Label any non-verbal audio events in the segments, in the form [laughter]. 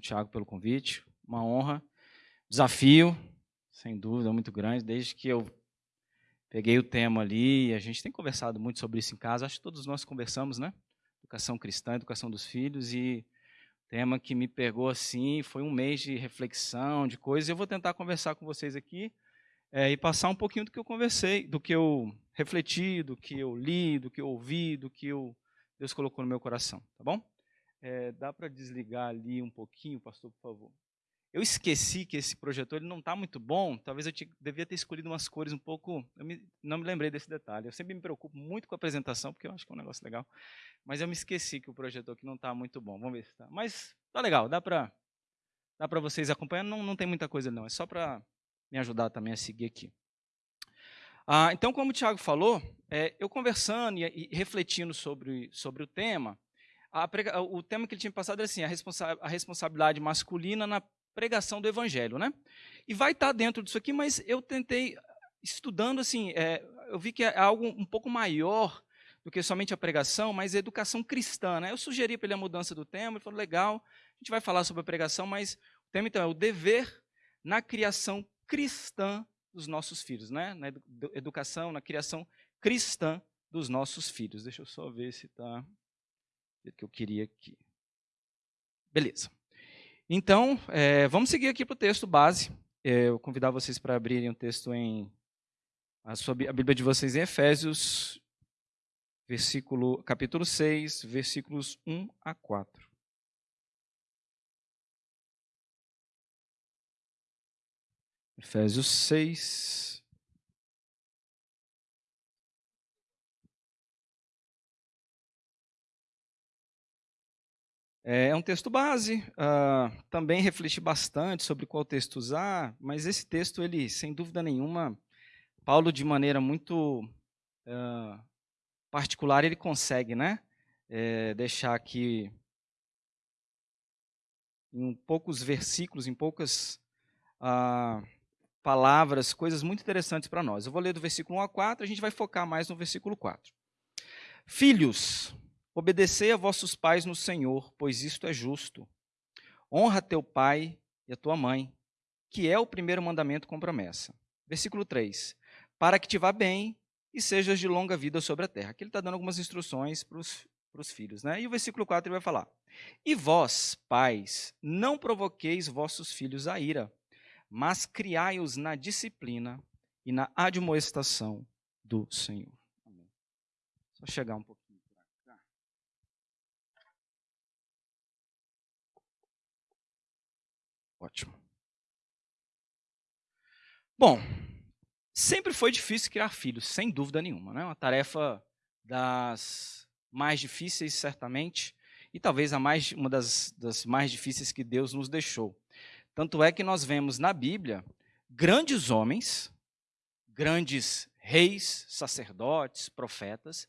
Tiago pelo convite. Uma honra. Desafio, sem dúvida, muito grande. Desde que eu peguei o tema ali, a gente tem conversado muito sobre isso em casa. Acho que todos nós conversamos, né? Educação cristã, educação dos filhos. E tema que me pegou assim foi um mês de reflexão, de coisas. Eu vou tentar conversar com vocês aqui é, e passar um pouquinho do que eu conversei, do que eu refleti, do que eu li, do que eu ouvi, do que eu, Deus colocou no meu coração, tá bom? É, dá para desligar ali um pouquinho, pastor, por favor? Eu esqueci que esse projetor ele não está muito bom. Talvez eu te, devia ter escolhido umas cores um pouco. Eu me, não me lembrei desse detalhe. Eu sempre me preocupo muito com a apresentação, porque eu acho que é um negócio legal. Mas eu me esqueci que o projetor aqui não está muito bom. Vamos ver se está. Mas tá legal, dá para dá para vocês acompanhar. Não, não tem muita coisa, não. É só para me ajudar também a seguir aqui. Ah, então, como o Tiago falou, é, eu conversando e, e, refletindo sobre, sobre o tema, prega, o tema que ele tinha passado era assim, a, responsa a, responsabilidade masculina na pregação do evangelho. Né? E vai estar dentro disso aqui, mas eu tentei, estudando, assim, é, eu vi que é algo um pouco maior do que somente a pregação, mas a educação cristã. Né? Eu sugeri para ele a mudança do tema, ele falou, legal, a gente vai falar sobre a pregação, mas o tema então é o dever na criação cristã dos nossos filhos, né? na educação, na criação cristã dos nossos filhos. Deixa eu só ver se está que eu queria aqui. Beleza. Então, é, vamos seguir aqui para o texto base. É, eu convidar vocês para abrirem o um texto em a, sua, a Bíblia de vocês em Efésios, versículo, capítulo 6, versículos 1 a 4. Efésios 6. É um texto base, uh, também refleti bastante sobre qual texto usar, mas esse texto, ele, sem dúvida nenhuma, Paulo, de maneira muito uh, particular, ele consegue né, é, deixar aqui em poucos versículos, em poucas uh, palavras, coisas muito interessantes para nós. Eu vou ler do versículo 1 a 4, a gente vai focar mais no versículo 4. Filhos, obedecei a vossos pais no Senhor, pois isto é justo. Honra teu pai e a tua mãe, que é o primeiro mandamento com promessa. Versículo 3. Para que te vá bem e sejas de longa vida sobre a terra. Aqui ele está dando algumas instruções para os filhos. Né? E o versículo 4 ele vai falar: E vós, pais, não provoqueis vossos filhos a ira, mas criai-os na disciplina e na admoestação do Senhor. Só chegar um pouquinho para cá. Ótimo. Bom, sempre foi difícil criar filhos, sem dúvida nenhuma. Né? Uma tarefa das mais difíceis, certamente, e talvez a mais, uma das, das mais difíceis que Deus nos deixou. Tanto é que nós vemos na Bíblia grandes homens, grandes reis, sacerdotes, profetas,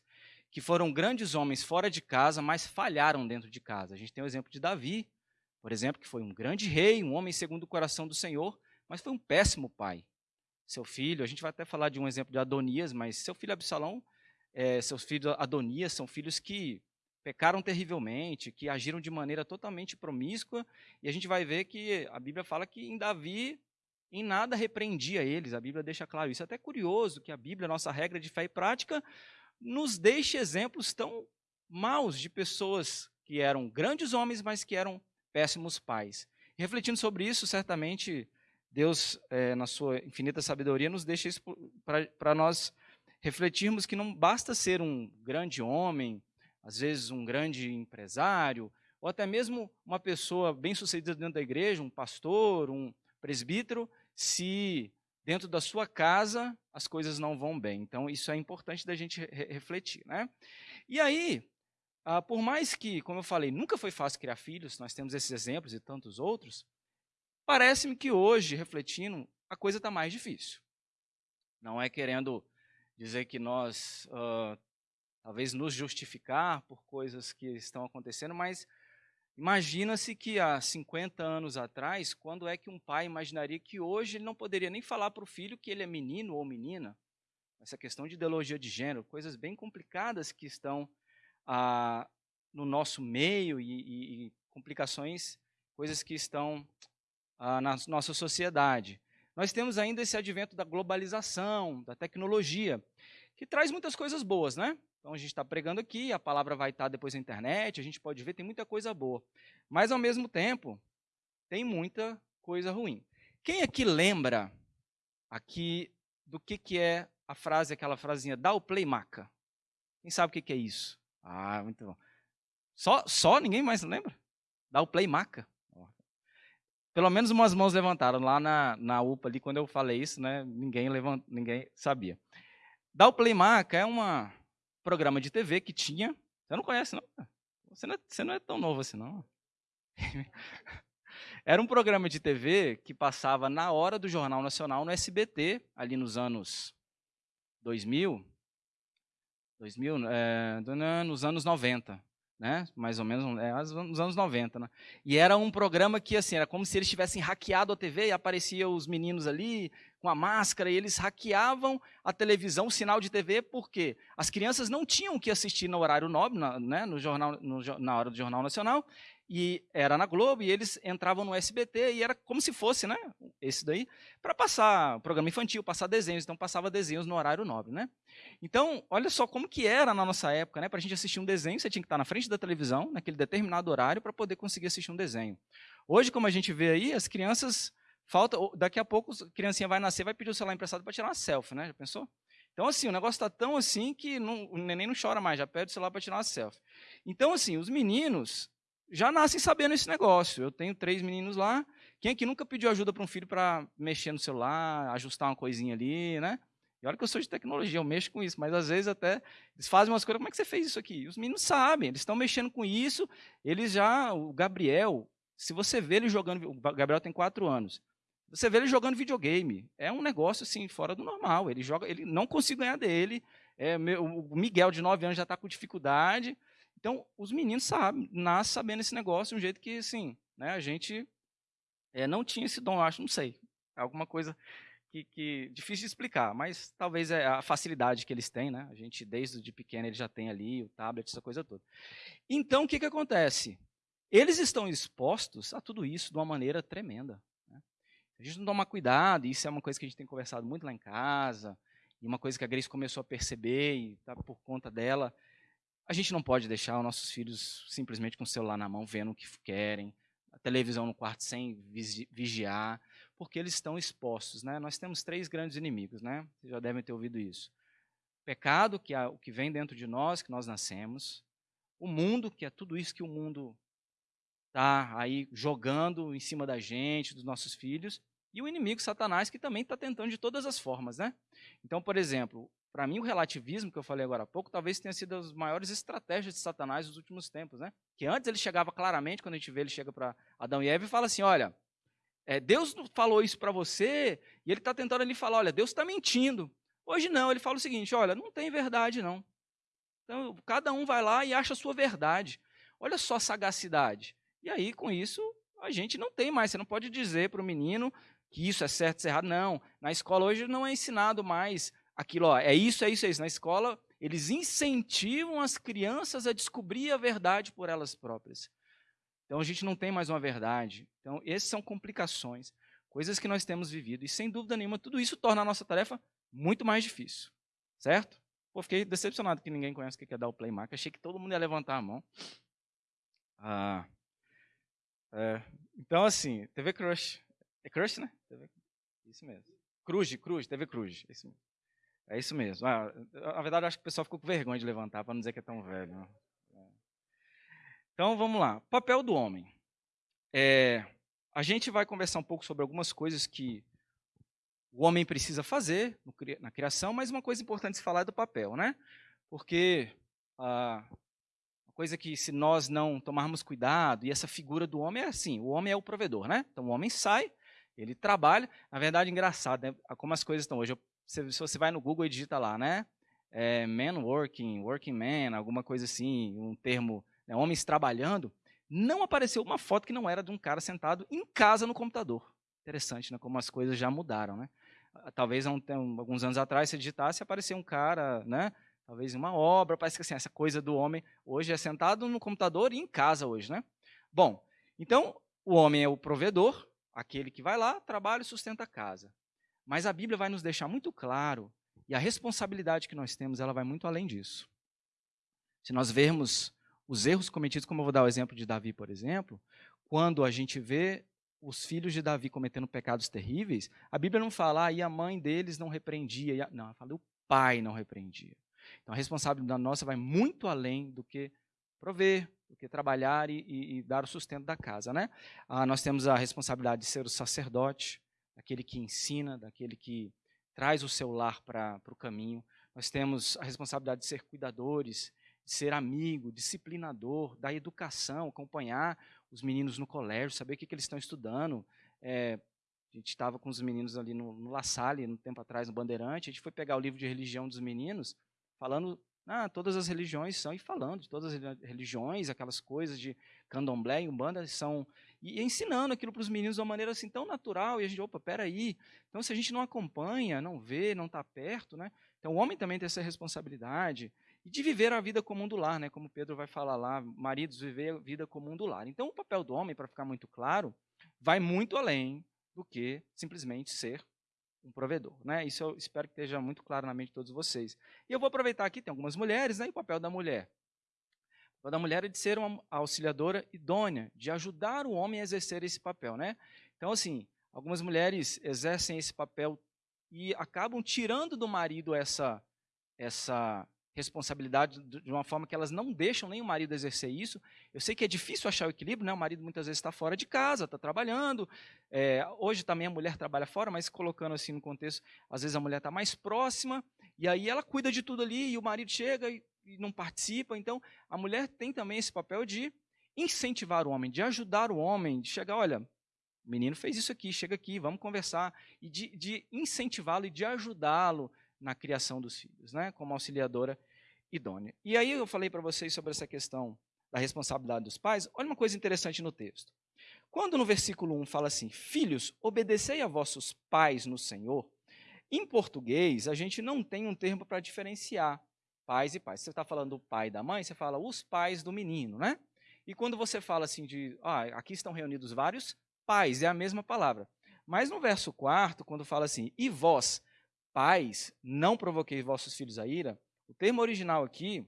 que foram grandes homens fora de casa, mas falharam dentro de casa. A gente tem o exemplo de Davi, por exemplo, que foi um grande rei, um homem segundo o coração do Senhor, mas foi um péssimo pai. Seu filho, a gente vai até falar de um exemplo de Adonias, mas seu filho Absalão, é, seus filhos Adonias são filhos que pecaram terrivelmente, que agiram de maneira totalmente promíscua, e a gente vai ver que a Bíblia fala que em Davi em nada repreendia eles, a Bíblia deixa claro isso. É até curioso que a Bíblia, nossa regra de fé e prática, nos deixe exemplos tão maus de pessoas que eram grandes homens, mas que eram péssimos pais. Refletindo sobre isso, certamente Deus, é, na sua infinita sabedoria, nos deixa isso para nós refletirmos que não basta ser um grande homem, às vezes um grande empresário, ou até mesmo uma pessoa bem-sucedida dentro da igreja, um pastor, um presbítero, se dentro da sua casa as coisas não vão bem. Então, isso é importante da gente re refletir. Né? E aí, ah, por mais que, como eu falei, nunca foi fácil criar filhos, nós temos esses exemplos e tantos outros, parece-me que hoje, refletindo, a coisa está mais difícil. Não é querendo dizer que nós uh, talvez nos justificar por coisas que estão acontecendo, mas imagina-se que há 50 anos atrás, quando é que um pai imaginaria que hoje ele não poderia nem falar para o filho que ele é menino ou menina? Essa questão de ideologia de gênero, coisas bem complicadas que estão ah, no nosso meio e, e, e complicações, coisas que estão ah, na nossa sociedade. Nós temos ainda esse advento da globalização, da tecnologia, que traz muitas coisas boas, né? Então a gente está pregando aqui, a palavra vai estar depois na internet, a gente pode ver, tem muita coisa boa. Mas ao mesmo tempo, tem muita coisa ruim. Quem aqui lembra aqui do que, que é a frase, aquela frasinha, dá o play maca? Quem sabe o que, que é isso? Ah, muito bom. Só, só ninguém mais lembra? Dá o play maca. Pelo menos umas mãos levantaram lá na, na UPA ali quando eu falei isso, né? Ninguém levant, ninguém sabia. Dá o play maca é um programa de TV que tinha. Você não conhece, não? Você não é, você não é tão novo assim, não. [laughs] Era um programa de TV que passava na hora do Jornal Nacional no SBT, ali nos anos 2000, 2000 é, nos anos 90, né? Mais ou menos, é, nos anos 90, né? E era um programa que, assim, era como se eles tivessem hackeado a TV e apareciam os meninos ali com a máscara e eles hackeavam a televisão, o sinal de TV, porque as crianças não tinham que assistir no horário nobre, na, né, no jornal, no, na hora do Jornal Nacional, e era na Globo, e eles entravam no SBT, e era como se fosse, né, esse daí, para passar programa infantil, passar desenhos, então passava desenhos no horário nobre, né. Então, olha só como que era na nossa época, né, para a gente assistir um desenho, você tinha que estar na frente da televisão, naquele determinado horário, para poder conseguir assistir um desenho. Hoje, como a gente vê aí, as crianças, falta, daqui a pouco a criancinha vai nascer, vai pedir o celular emprestado para tirar uma selfie, né, já pensou? Então, assim, o negócio está tão assim que não, o neném não chora mais, já pede o celular para tirar uma selfie. Então, assim, os meninos, já nascem sabendo esse negócio. Eu tenho três meninos lá. Quem aqui nunca pediu ajuda para um filho para mexer no celular, ajustar uma coisinha ali, né? E olha que eu sou de tecnologia, eu mexo com isso, mas às vezes até eles fazem umas coisas, como é que você fez isso aqui? E os meninos sabem, eles estão mexendo com isso, eles já, o Gabriel, se você vê ele jogando, o Gabriel tem quatro anos, você vê ele jogando videogame, é um negócio assim, fora do normal, ele joga, ele não consigo ganhar dele, é, meu, o Miguel de nove anos já está com dificuldade, então, os meninos sabem, nascem sabendo esse negócio de um jeito que, assim, né, a gente é, não tinha esse dom, acho, não sei. É alguma coisa que, que, difícil de explicar, mas talvez é a facilidade que eles têm, né? A gente, desde de pequeno, ele já tem ali o tablet, essa coisa toda. Então, o que, que acontece? Eles estão expostos a tudo isso de uma maneira tremenda. Né? A gente não toma cuidado, isso é uma coisa que a gente tem conversado muito lá em casa, e uma coisa que a Grace começou a perceber, e tá por conta dela, a gente não pode deixar os nossos filhos simplesmente com o celular na mão, vendo o que querem, a televisão no quarto sem vigiar, porque eles estão expostos. Né? Nós temos três grandes inimigos, né? vocês já devem ter ouvido isso. Pecado, que é o que vem dentro de nós, que nós nascemos. O mundo, que é tudo isso que o mundo está aí jogando em cima da gente, dos nossos filhos. E o inimigo, Satanás, que também está tentando de todas as formas. Né? Então, por exemplo, para mim, o relativismo que eu falei agora há pouco, talvez tenha sido as maiores estratégias de Satanás nos últimos tempos, né? Que antes ele chegava claramente, quando a gente vê, ele chega para Adão e Eva e fala assim: olha, é, Deus falou isso para você, e ele está tentando ali falar: olha, Deus está mentindo. Hoje não, ele fala o seguinte: olha, não tem verdade não. Então, cada um vai lá e acha a sua verdade. Olha só a sagacidade. E aí, com isso, a gente não tem mais. Você não pode dizer para o menino que isso é certo, isso é errado. Não. Na escola hoje não é ensinado mais aquilo, ó, é isso, é isso, é isso. Na escola, eles incentivam as crianças a descobrir a verdade por elas próprias. Então a gente não tem mais uma verdade. Então, essas são complicações, coisas que nós temos vivido. E sem dúvida nenhuma, tudo isso torna a nossa tarefa muito mais difícil. Certo? Pô, fiquei decepcionado que ninguém conhece o que é dar o play mark. Achei que todo mundo ia levantar a mão. Ah, é, então, assim, TV Crush. É Crush, né? TV, isso mesmo. Cruz, Cruz, TV Cruz. Isso mesmo. É isso mesmo. Ah, na verdade, acho que o pessoal ficou com vergonha de levantar, para não dizer que é tão velho. Né? Então, vamos lá. Papel do homem. É, a gente vai conversar um pouco sobre algumas coisas que o homem precisa fazer na criação, mas uma coisa importante se falar é do papel, né? Porque ah, uma coisa que se nós não tomarmos cuidado, e essa figura do homem é assim, o homem é o provedor, né? Então o homem sai, ele trabalha, na verdade, engraçado, né? como as coisas estão hoje. Eu se, se você vai no Google e digita lá, né? É, man working, working man, alguma coisa assim, um termo, né, homens trabalhando, não apareceu uma foto que não era de um cara sentado em casa no computador. Interessante, né? Como as coisas já mudaram, né? Ah, talvez há um, alguns anos atrás, se digitasse, aparecia um cara, né? Talvez uma obra, parece que assim, essa coisa do homem hoje é sentado no computador e em casa hoje, né? Bom, então, o homem é o provedor, aquele que vai lá, trabalha e sustenta a casa. Mas a Bíblia vai nos deixar muito claro, e a responsabilidade que nós temos, ela vai muito além disso. Se nós vermos os erros cometidos, como eu vou dar o exemplo de Davi, por exemplo, quando a gente vê os filhos de Davi cometendo pecados terríveis, a Bíblia não fala, ah, e a mãe deles não repreendia. Não, ela fala, o pai não repreendia. Então a responsabilidade nossa vai muito além do que prover, do que trabalhar e, e, e dar o sustento da casa. Né? Ah, nós temos a responsabilidade de ser o sacerdote, daquele que ensina, daquele que traz o seu lar para o caminho. Nós temos a responsabilidade de ser cuidadores, de ser amigo, disciplinador, da educação, acompanhar os meninos no colégio, saber o que, que eles estão estudando. É, a gente estava com os meninos ali no, no La Salle, no tempo atrás, no Bandeirante, a gente foi pegar o livro de religião dos meninos, falando, ah, todas as religiões são, e falando de todas as religiões, aquelas coisas de candomblé e umbanda são, e ensinando aquilo para os meninos de uma maneira assim tão natural, e a gente, opa, peraí, então se a gente não acompanha, não vê, não está perto, né, então o homem também tem essa responsabilidade, e de viver a vida comum do lar, né? como Pedro vai falar lá, maridos, viver a vida comum do lar. Então, o papel do homem, para ficar muito claro, vai muito além do que simplesmente ser um provedor. Né? Isso eu espero que esteja muito claro na mente de todos vocês. E eu vou aproveitar aqui, tem algumas mulheres, né? e o papel da mulher. Da mulher é de ser uma auxiliadora idônea, de ajudar o homem a exercer esse papel. Né? Então, assim, algumas mulheres exercem esse papel e acabam tirando do marido essa, essa responsabilidade de uma forma que elas não deixam nem o marido exercer isso. Eu sei que é difícil achar o equilíbrio, né? o marido muitas vezes está fora de casa, está trabalhando. É, hoje também a mulher trabalha fora, mas colocando assim no contexto, às vezes a mulher está mais próxima, e aí ela cuida de tudo ali, e o marido chega e não participa. Então, a mulher tem também esse papel de incentivar o homem, de ajudar o homem, de chegar, olha, o menino fez isso aqui, chega aqui, vamos conversar, e de, de incentivá-lo e de ajudá-lo na criação dos filhos, né? como auxiliadora idônea. E aí eu falei para vocês sobre essa questão da responsabilidade dos pais. Olha uma coisa interessante no texto. Quando no versículo 1 fala assim, filhos, obedecei a vossos pais no Senhor, em português a gente não tem um termo para diferenciar pais e pais. Você está falando do pai e da mãe, você fala os pais do menino, né? E quando você fala assim de, ah, aqui estão reunidos vários pais, é a mesma palavra. Mas no verso 4, quando fala assim, e vós, pais, não provoquei vossos filhos a ira, o termo original aqui,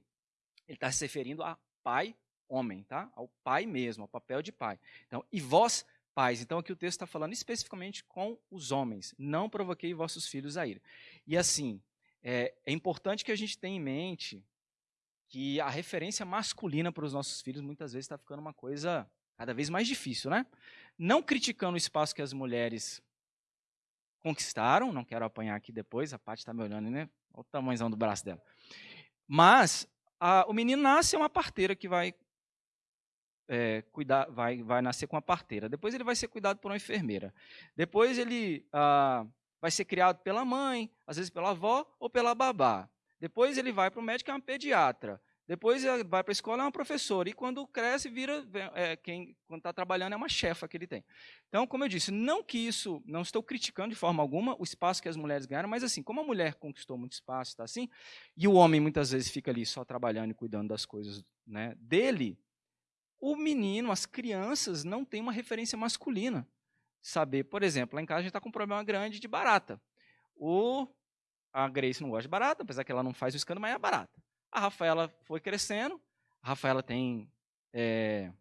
ele está se referindo a pai, homem, tá? Ao pai mesmo, ao papel de pai. Então, e vós, pais. Então, aqui o texto está falando especificamente com os homens. Não provoquei vossos filhos a ira. E assim, é, é importante que a gente tenha em mente que a referência masculina para os nossos filhos muitas vezes está ficando uma coisa cada vez mais difícil, né? Não criticando o espaço que as mulheres conquistaram, não quero apanhar aqui depois, a Paty está me olhando, né? Olha o tamanhozão do braço dela. Mas a, o menino nasce é uma parteira que vai é, cuidar, vai, vai nascer com uma parteira. Depois ele vai ser cuidado por uma enfermeira. Depois ele ah, vai ser criado pela mãe, às vezes pela avó ou pela babá. Depois ele vai para o médico, é uma pediatra. Depois vai para a escola, é uma professora. E quando cresce, vira é, quem quando está trabalhando é uma chefa que ele tem. Então, como eu disse, não que isso, não estou criticando de forma alguma o espaço que as mulheres ganharam, mas assim, como a mulher conquistou muito espaço, está assim, e o homem muitas vezes fica ali só trabalhando e cuidando das coisas né, dele, o menino, as crianças não têm uma referência masculina. Saber, por exemplo, lá em casa a gente está com um problema grande de barata. O, a Grace não gosta de barata, apesar que ela não faz o escândalo, mas é barata. A Rafaela foi crescendo. A Rafaela tem. É...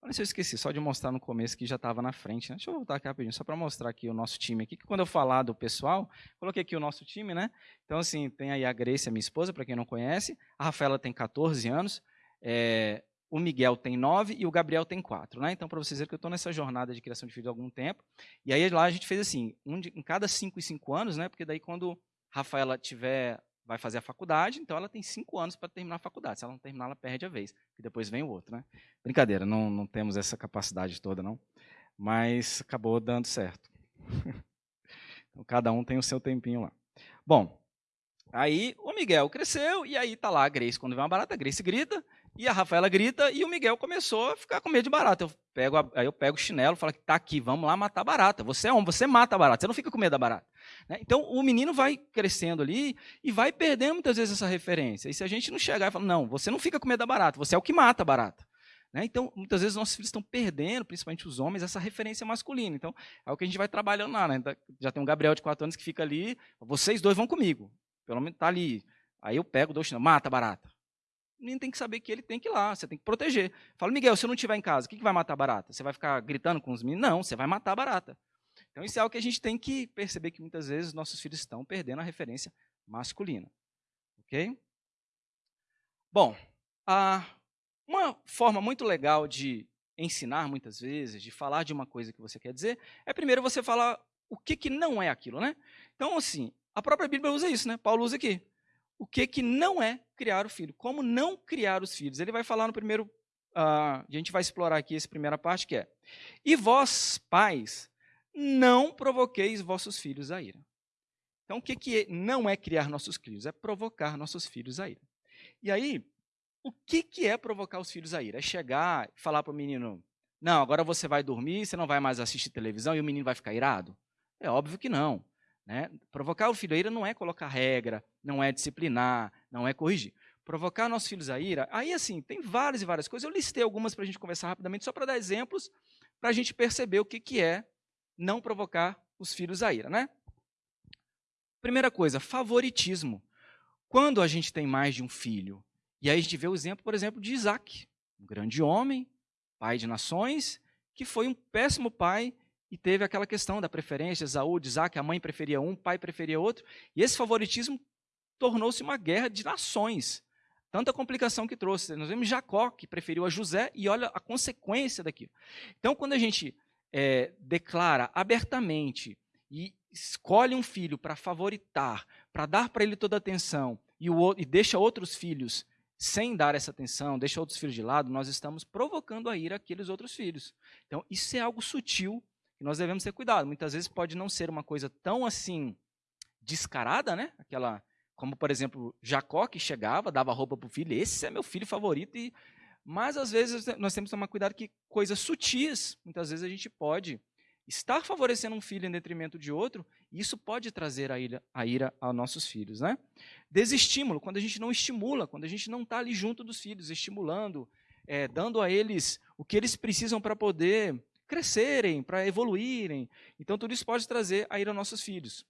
Olha se eu esqueci, só de mostrar no começo que já estava na frente. Né? Deixa eu voltar aqui rapidinho, só para mostrar aqui o nosso time aqui. Que quando eu falar do pessoal, coloquei aqui o nosso time, né? Então, assim, tem aí a Grace, a minha esposa, para quem não conhece. A Rafaela tem 14 anos. É... O Miguel tem 9 e o Gabriel tem 4. Né? Então, para vocês verem que eu estou nessa jornada de criação de filhos há algum tempo. E aí lá a gente fez assim, um de, em cada 5 e 5 anos, né? Porque daí quando Rafaela tiver vai fazer a faculdade, então ela tem cinco anos para terminar a faculdade. Se ela não terminar, ela perde a vez, e depois vem o outro. Né? Brincadeira, não, não temos essa capacidade toda, não. Mas acabou dando certo. [laughs] então, cada um tem o seu tempinho lá. Bom, aí o Miguel cresceu, e aí tá lá a Grace. Quando vem uma barata, a Grace grita, e a Rafaela grita e o Miguel começou a ficar com medo de barata. Eu pego a, aí eu pego o chinelo falo que tá aqui, vamos lá matar barata. Você é homem, você mata a barata, você não fica com medo da barata. Né? Então o menino vai crescendo ali e vai perdendo muitas vezes essa referência. E se a gente não chegar e falar, não, você não fica com medo da barata, você é o que mata a barata. Né? Então, muitas vezes, nossos filhos estão perdendo, principalmente os homens, essa referência masculina. Então, é o que a gente vai trabalhando lá. Né? Já tem um Gabriel de 4 anos que fica ali, vocês dois vão comigo. Pelo menos está ali. Aí eu pego, dou chinelo, mata barata. O menino tem que saber que ele tem que ir lá, você tem que proteger. Fala, Miguel, se eu não estiver em casa, o que, que vai matar barata? Você vai ficar gritando com os meninos? Não, você vai matar barata. Então, isso é algo que a gente tem que perceber que muitas vezes nossos filhos estão perdendo a referência masculina. Ok? Bom, uma forma muito legal de ensinar, muitas vezes, de falar de uma coisa que você quer dizer, é primeiro você falar o que, que não é aquilo, né? Então, assim, a própria Bíblia usa isso, né? Paulo usa aqui. O que, que não é criar o filho? Como não criar os filhos? Ele vai falar no primeiro. Uh, a gente vai explorar aqui essa primeira parte que é: E vós, pais, não provoqueis vossos filhos a ira. Então, o que, que não é criar nossos filhos? É provocar nossos filhos a ira. E aí, o que, que é provocar os filhos a ira? É chegar e falar para o menino: Não, agora você vai dormir, você não vai mais assistir televisão e o menino vai ficar irado? É óbvio que não. Né? Provocar o filho a ira não é colocar regra, não é disciplinar, não é corrigir. Provocar nossos filhos a ira, aí assim, tem várias e várias coisas. Eu listei algumas para a gente conversar rapidamente, só para dar exemplos, para a gente perceber o que, que é não provocar os filhos a ira, né? Primeira coisa, favoritismo. Quando a gente tem mais de um filho, e aí a gente vê o exemplo, por exemplo, de Isaac, um grande homem, pai de nações, que foi um péssimo pai e teve aquela questão da preferência, Esaú, de Isaac, a mãe preferia um, o pai preferia outro, e esse favoritismo tornou-se uma guerra de nações. Tanta complicação que trouxe. Nós vemos Jacó, que preferiu a José, e olha a consequência daquilo. Então, quando a gente é, declara abertamente e escolhe um filho para favoritar, para dar para ele toda a atenção, e, o, e deixa outros filhos sem dar essa atenção, deixa outros filhos de lado, nós estamos provocando a ira aqueles outros filhos. Então, isso é algo sutil que nós devemos ter cuidado. Muitas vezes pode não ser uma coisa tão assim descarada, né? Aquela, como por exemplo, Jacó que chegava, dava roupa para o filho, esse é meu filho favorito e mas às vezes nós temos que tomar cuidado que coisas sutis, muitas vezes a gente pode estar favorecendo um filho em detrimento de outro, e isso pode trazer a ira, a ira aos nossos filhos. Né? Desestímulo, quando a gente não estimula, quando a gente não está ali junto dos filhos, estimulando, é, dando a eles o que eles precisam para poder crescerem, para evoluírem. Então, tudo isso pode trazer a ira aos nossos filhos.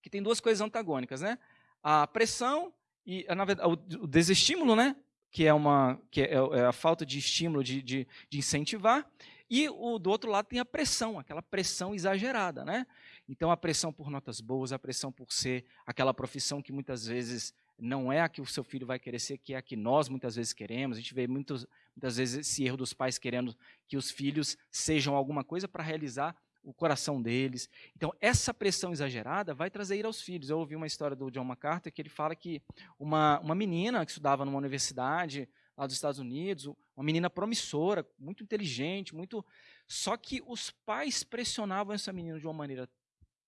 Que tem duas coisas antagônicas, né? A pressão e, verdade, o desestímulo, né? que é, uma, que é, é a falta de estímulo, de, de, de, incentivar, e o, do outro lado tem a pressão, aquela pressão exagerada. Né? Então, a pressão por notas boas, a pressão por ser aquela profissão que muitas vezes não é a que o seu filho vai querer ser, que é a que nós muitas vezes queremos. A gente vê muitos, muitas vezes esse erro dos pais querendo que os filhos sejam alguma coisa para realizar o coração deles. Então, essa pressão exagerada vai trazer ira aos filhos. Eu ouvi uma história do John MacArthur que ele fala que uma, uma menina que estudava numa universidade lá dos Estados Unidos, uma menina promissora, muito inteligente, muito. Só que os pais pressionavam essa menina de uma maneira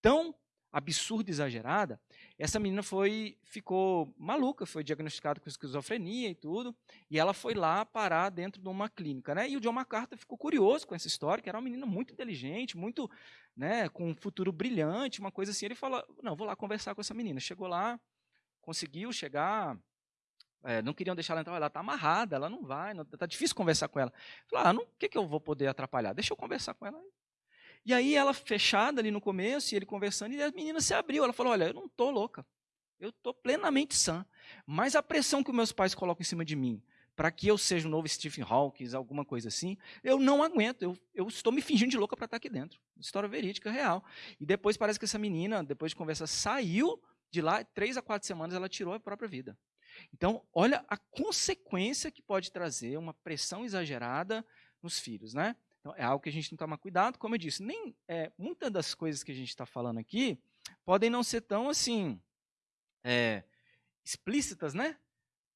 tão absurda exagerada, essa menina foi ficou maluca, foi diagnosticada com esquizofrenia e tudo, e ela foi lá parar dentro de uma clínica, né? E o John MacArthur ficou curioso com essa história, que era uma menina muito inteligente, muito, né, com um futuro brilhante, uma coisa assim. Ele falou: "Não, vou lá conversar com essa menina". Chegou lá, conseguiu chegar, é, não queriam deixar ela entrar, ela está amarrada, ela não vai, está difícil conversar com ela. Falou, ah, o que, que eu vou poder atrapalhar? Deixa eu conversar com ela. E aí ela fechada ali no começo, e ele conversando, e a menina se abriu. Ela falou: Olha, eu não estou louca. Eu estou plenamente sã. Mas a pressão que meus pais colocam em cima de mim, para que eu seja um novo Stephen Hawking, alguma coisa assim, eu não aguento. Eu, eu estou me fingindo de louca para estar tá aqui dentro. História verídica, real. E depois parece que essa menina, depois de conversa, saiu de lá, três a quatro semanas, ela tirou a própria vida. Então, olha a consequência que pode trazer uma pressão exagerada nos filhos, né? Então, é algo que a gente tem que tomar cuidado. Como eu disse, nem é, muitas das coisas que a gente está falando aqui podem não ser tão assim é, explícitas, né?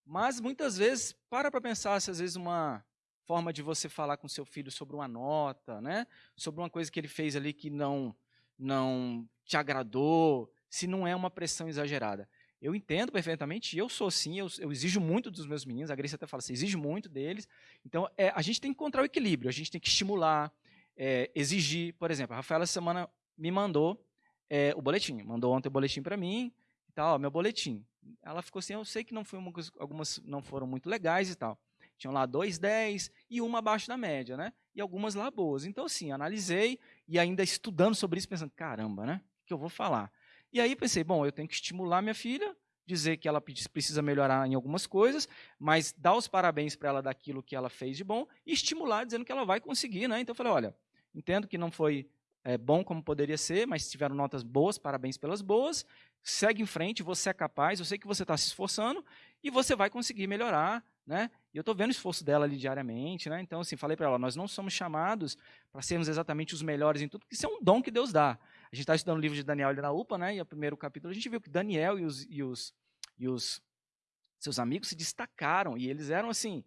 Mas muitas vezes, para para pensar se às vezes uma forma de você falar com seu filho sobre uma nota, né? Sobre uma coisa que ele fez ali que não não te agradou, se não é uma pressão exagerada. Eu entendo perfeitamente, eu sou assim, eu, eu, exijo muito dos meus meninos, a Grace até fala assim, exige muito deles. Então, é, a gente tem que encontrar o equilíbrio, a gente tem que estimular, é, exigir. Por exemplo, a Rafaela essa semana me mandou é, o boletim, mandou ontem o boletim para mim, e tal, meu boletim. Ela ficou assim, eu sei que não foi uma, algumas não foram muito legais e tal. Tinham lá dois 10 e uma abaixo da média, né? E algumas lá boas. Então, assim, analisei e ainda estudando sobre isso, pensando, caramba, né? O que eu vou falar? E aí pensei, bom, eu tenho que estimular minha filha, dizer que ela precisa melhorar em algumas coisas, mas dar os parabéns para ela daquilo que ela fez de bom e estimular dizendo que ela vai conseguir, né? Então eu falei, olha, entendo que não foi é, bom como poderia ser, mas tiveram notas boas, parabéns pelas boas, segue em frente, você é capaz, eu sei que você está se esforçando e você vai conseguir melhorar, né? E eu estou vendo o esforço dela ali diariamente, né? Então, assim, falei para ela, nós não somos chamados para sermos exatamente os melhores em tudo, porque isso é um dom que Deus dá. A gente está estudando o livro de Daniel ali na UPA, né? E o primeiro capítulo a gente viu que Daniel e os, e os, e os seus amigos se destacaram e eles eram assim,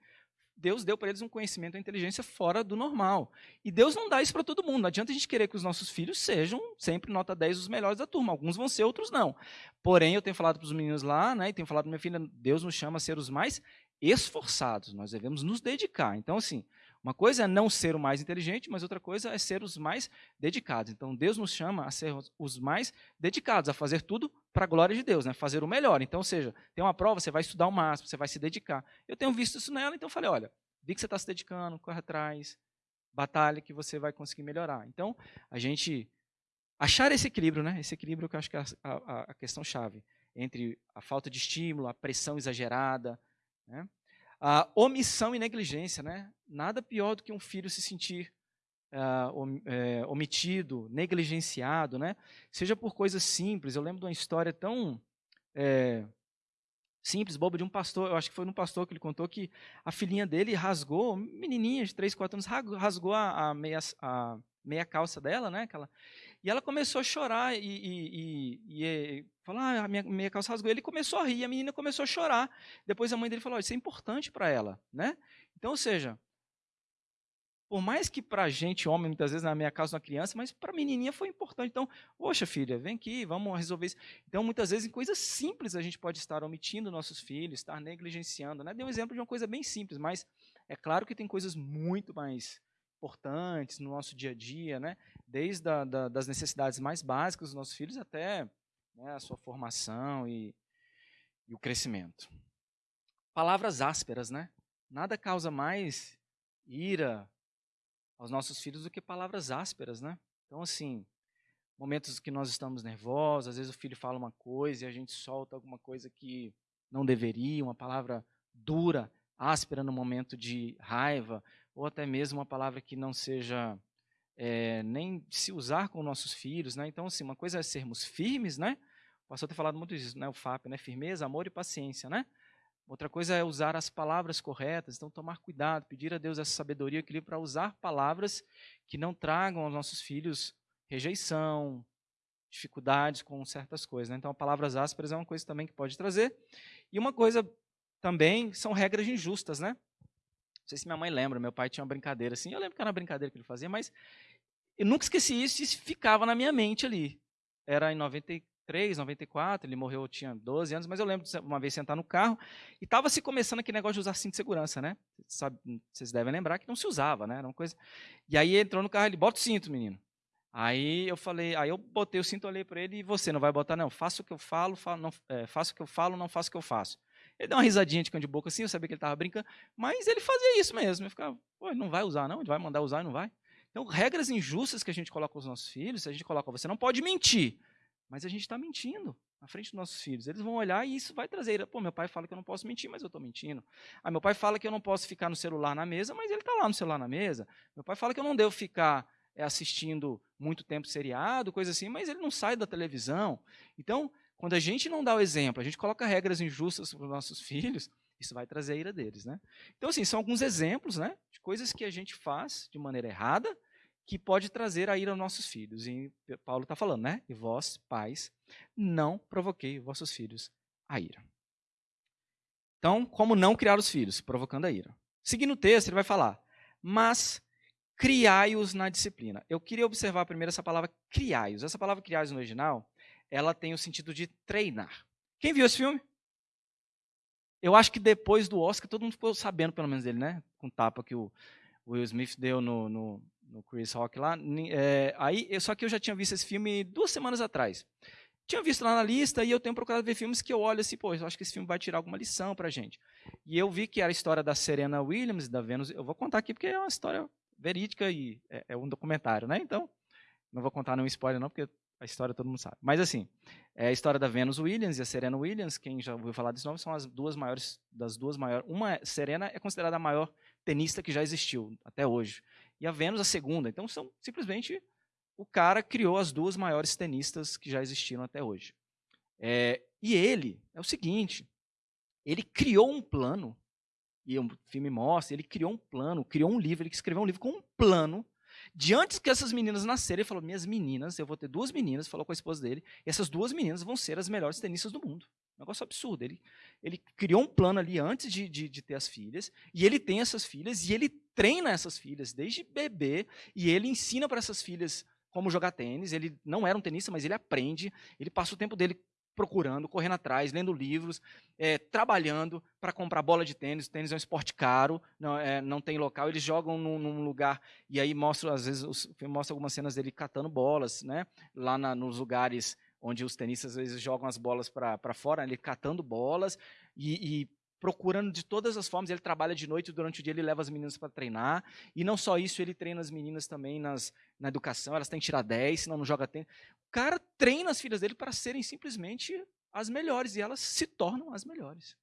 Deus deu para eles um conhecimento, uma inteligência fora do normal. E Deus não dá isso para todo mundo. Não adianta a gente querer que os nossos filhos sejam sempre nota 10 os melhores da turma. Alguns vão ser, outros não. Porém, eu tenho falado para os meninos lá, né, e tenho falado para minha filha, Deus nos chama a ser os mais esforçados. Nós devemos nos dedicar. Então, assim, uma coisa é não ser o mais inteligente, mas outra coisa é ser os mais dedicados. Então, Deus nos chama a ser os mais dedicados, a fazer tudo para a glória de Deus, né? fazer o melhor. Então, ou seja, tem uma prova, você vai estudar o máximo, você vai se dedicar. Eu tenho visto isso nela, então falei, olha, vi que você está se dedicando, corre atrás, batalha que você vai conseguir melhorar. Então, a gente achar esse equilíbrio, né? esse equilíbrio que eu acho que é a, a, a questão-chave, entre a falta de estímulo, a pressão exagerada, né? A omissão e negligência, né? Nada pior do que um filho se sentir uh, é, omitido, negligenciado, né? Seja por coisas simples. Eu lembro de uma história tão é, simples, boba, de um pastor. Eu acho que foi um pastor que ele contou que a filhinha dele rasgou, menininha de 3, 4 anos, rasgou a, a meia, a meia calça dela, né? Aquela, e ela começou a chorar e, e, e, e falar, ah, a minha, minha calça rasgou. Ele começou a rir, a menina começou a chorar. Depois a mãe dele falou, isso é importante para ela, né? Então, ou seja, por mais que para a gente, homem, muitas vezes na minha casa uma criança, mas para a menininha foi importante. Então, poxa filha, vem aqui, vamos resolver isso. Então, muitas vezes em coisas simples a gente pode estar omitindo nossos filhos, estar negligenciando. Né? Dei um exemplo de uma coisa bem simples, mas é claro que tem coisas muito mais importantes no nosso dia a dia, né? desde a, da, das necessidades mais básicas dos nossos filhos até né, a sua formação e, e o crescimento. Palavras ásperas, né? Nada causa mais ira aos nossos filhos do que palavras ásperas, né? Então, assim, momentos que nós estamos nervosos, às vezes o filho fala uma coisa e a gente solta alguma coisa que não deveria, uma palavra dura, áspera no momento de raiva, ou até mesmo uma palavra que não seja é, nem se usar com nossos filhos, né? Então, assim, uma coisa é sermos firmes, né? O pastor tem falado muito disso, né? O FAP, né? Firmeza, amor e paciência, né? Outra coisa é usar as palavras corretas, então tomar cuidado, pedir a Deus essa sabedoria e equilíbrio para usar palavras que não tragam aos nossos filhos rejeição, dificuldades com certas coisas. Né? Então, palavras ásperas é uma coisa também que pode trazer. E uma coisa também são regras injustas, né? Não sei se minha mãe lembra, meu pai tinha uma brincadeira assim. Eu lembro que era uma brincadeira que ele fazia, mas eu nunca esqueci isso e ficava na minha mente ali. Era em 93, 94, ele morreu, eu tinha 12 anos, mas eu lembro de uma vez sentar no carro e estava se começando aquele negócio de usar cinto de segurança, né? Sabe, vocês devem lembrar que não se usava, né? Era uma coisa. E aí entrou no carro, ele bota o cinto, menino. Aí eu falei, aí eu botei o cinto, olhei para ele e você não vai botar não? Faça o que eu falo, falo não, é, faça o que eu falo, não faça o que eu faço. Ele deu uma risadinha de cão de boca assim, eu sabia que ele estava brincando, mas ele fazia isso mesmo. Eu ficava, não vai usar não, ele vai mandar usar e não vai. Então, regras injustas que a gente coloca aos nossos filhos, a gente coloca, você não pode mentir, mas a gente está mentindo na frente dos nossos filhos. Eles vão olhar e isso vai trazer, pô, meu pai fala que eu não posso mentir, mas eu estou mentindo. Ah, meu pai fala que eu não posso ficar no celular na mesa, mas ele está lá no celular na mesa. Meu pai fala que eu não devo ficar é, assistindo muito tempo seriado, coisa assim, mas ele não sai da televisão. Então, quando a gente não dá o exemplo, a gente coloca regras injustas para os nossos filhos, isso vai trazer a ira deles, né? Então, assim, são alguns exemplos, né, de coisas que a gente faz de maneira errada, que pode trazer a ira aos nossos filhos. E Paulo está falando, né? E vós, pais, não provoquei vossos filhos a ira. Então, como não criar os filhos? Provocando a ira. Seguindo o texto, ele vai falar, mas criai-os na disciplina. Eu queria observar primeiro essa palavra criai-os. Essa palavra criai-os no original, ela tem o sentido de treinar. Quem viu esse filme? Eu acho que depois do Oscar, todo mundo ficou sabendo, pelo menos, dele, né? Com o tapa que o Will Smith deu no, no, no Chris Rock lá. É, aí, só que eu já tinha visto esse filme duas semanas atrás. tinha visto lá na lista e eu tenho procurado ver filmes que eu olho assim, pô, eu acho que esse filme vai tirar alguma lição pra gente. E eu vi que era a história da Serena Williams, da Venus. Eu vou contar aqui porque é uma história verídica e é, é um documentário, né? Então, não vou contar nenhum spoiler não, porque a história todo mundo sabe. Mas assim, é a história da Venus Williams e a Serena Williams, quem já ouviu falar desse nome, são as duas maiores, das duas maiores. Uma, Serena é considerada a maior tenista que já existiu até hoje. E a Venus a segunda. Então são simplesmente o cara criou as duas maiores tenistas que já existiram até hoje. É, e ele, é o seguinte, ele criou um plano, e o filme mostra, ele criou um plano, criou um livro, ele escreveu um livro com um plano, de antes que essas meninas nascerem, ele falou, minhas meninas, eu vou ter duas meninas, falou com a esposa dele, e essas duas meninas vão ser as melhores tenistas do mundo. Um negócio absurdo. Ele, ele criou um plano ali antes de, de, de ter as filhas, e ele tem essas filhas, e ele treina essas filhas desde bebê, e ele ensina para essas filhas como jogar tênis. Ele não era um tenista, mas ele aprende. Ele passa o tempo dele procurando, correndo atrás, lendo livros, é, trabalhando para comprar bola de tênis. O tênis é um esporte caro, não, é, não tem local. Eles jogam num, num, lugar e aí mostra às vezes o filme mostra algumas cenas dele catando bolas, né? Lá na, nos lugares onde os tenistas às vezes jogam as bolas para fora, ele catando bolas e, e procurando de todas as formas. Ele trabalha de noite, durante o dia ele leva as meninas para treinar. E não só isso, ele treina as meninas também nas, na educação. Elas têm que tirar 10, senão não joga tênis. O cara treina as filhas dele para serem simplesmente as melhores. E elas se tornam as melhores.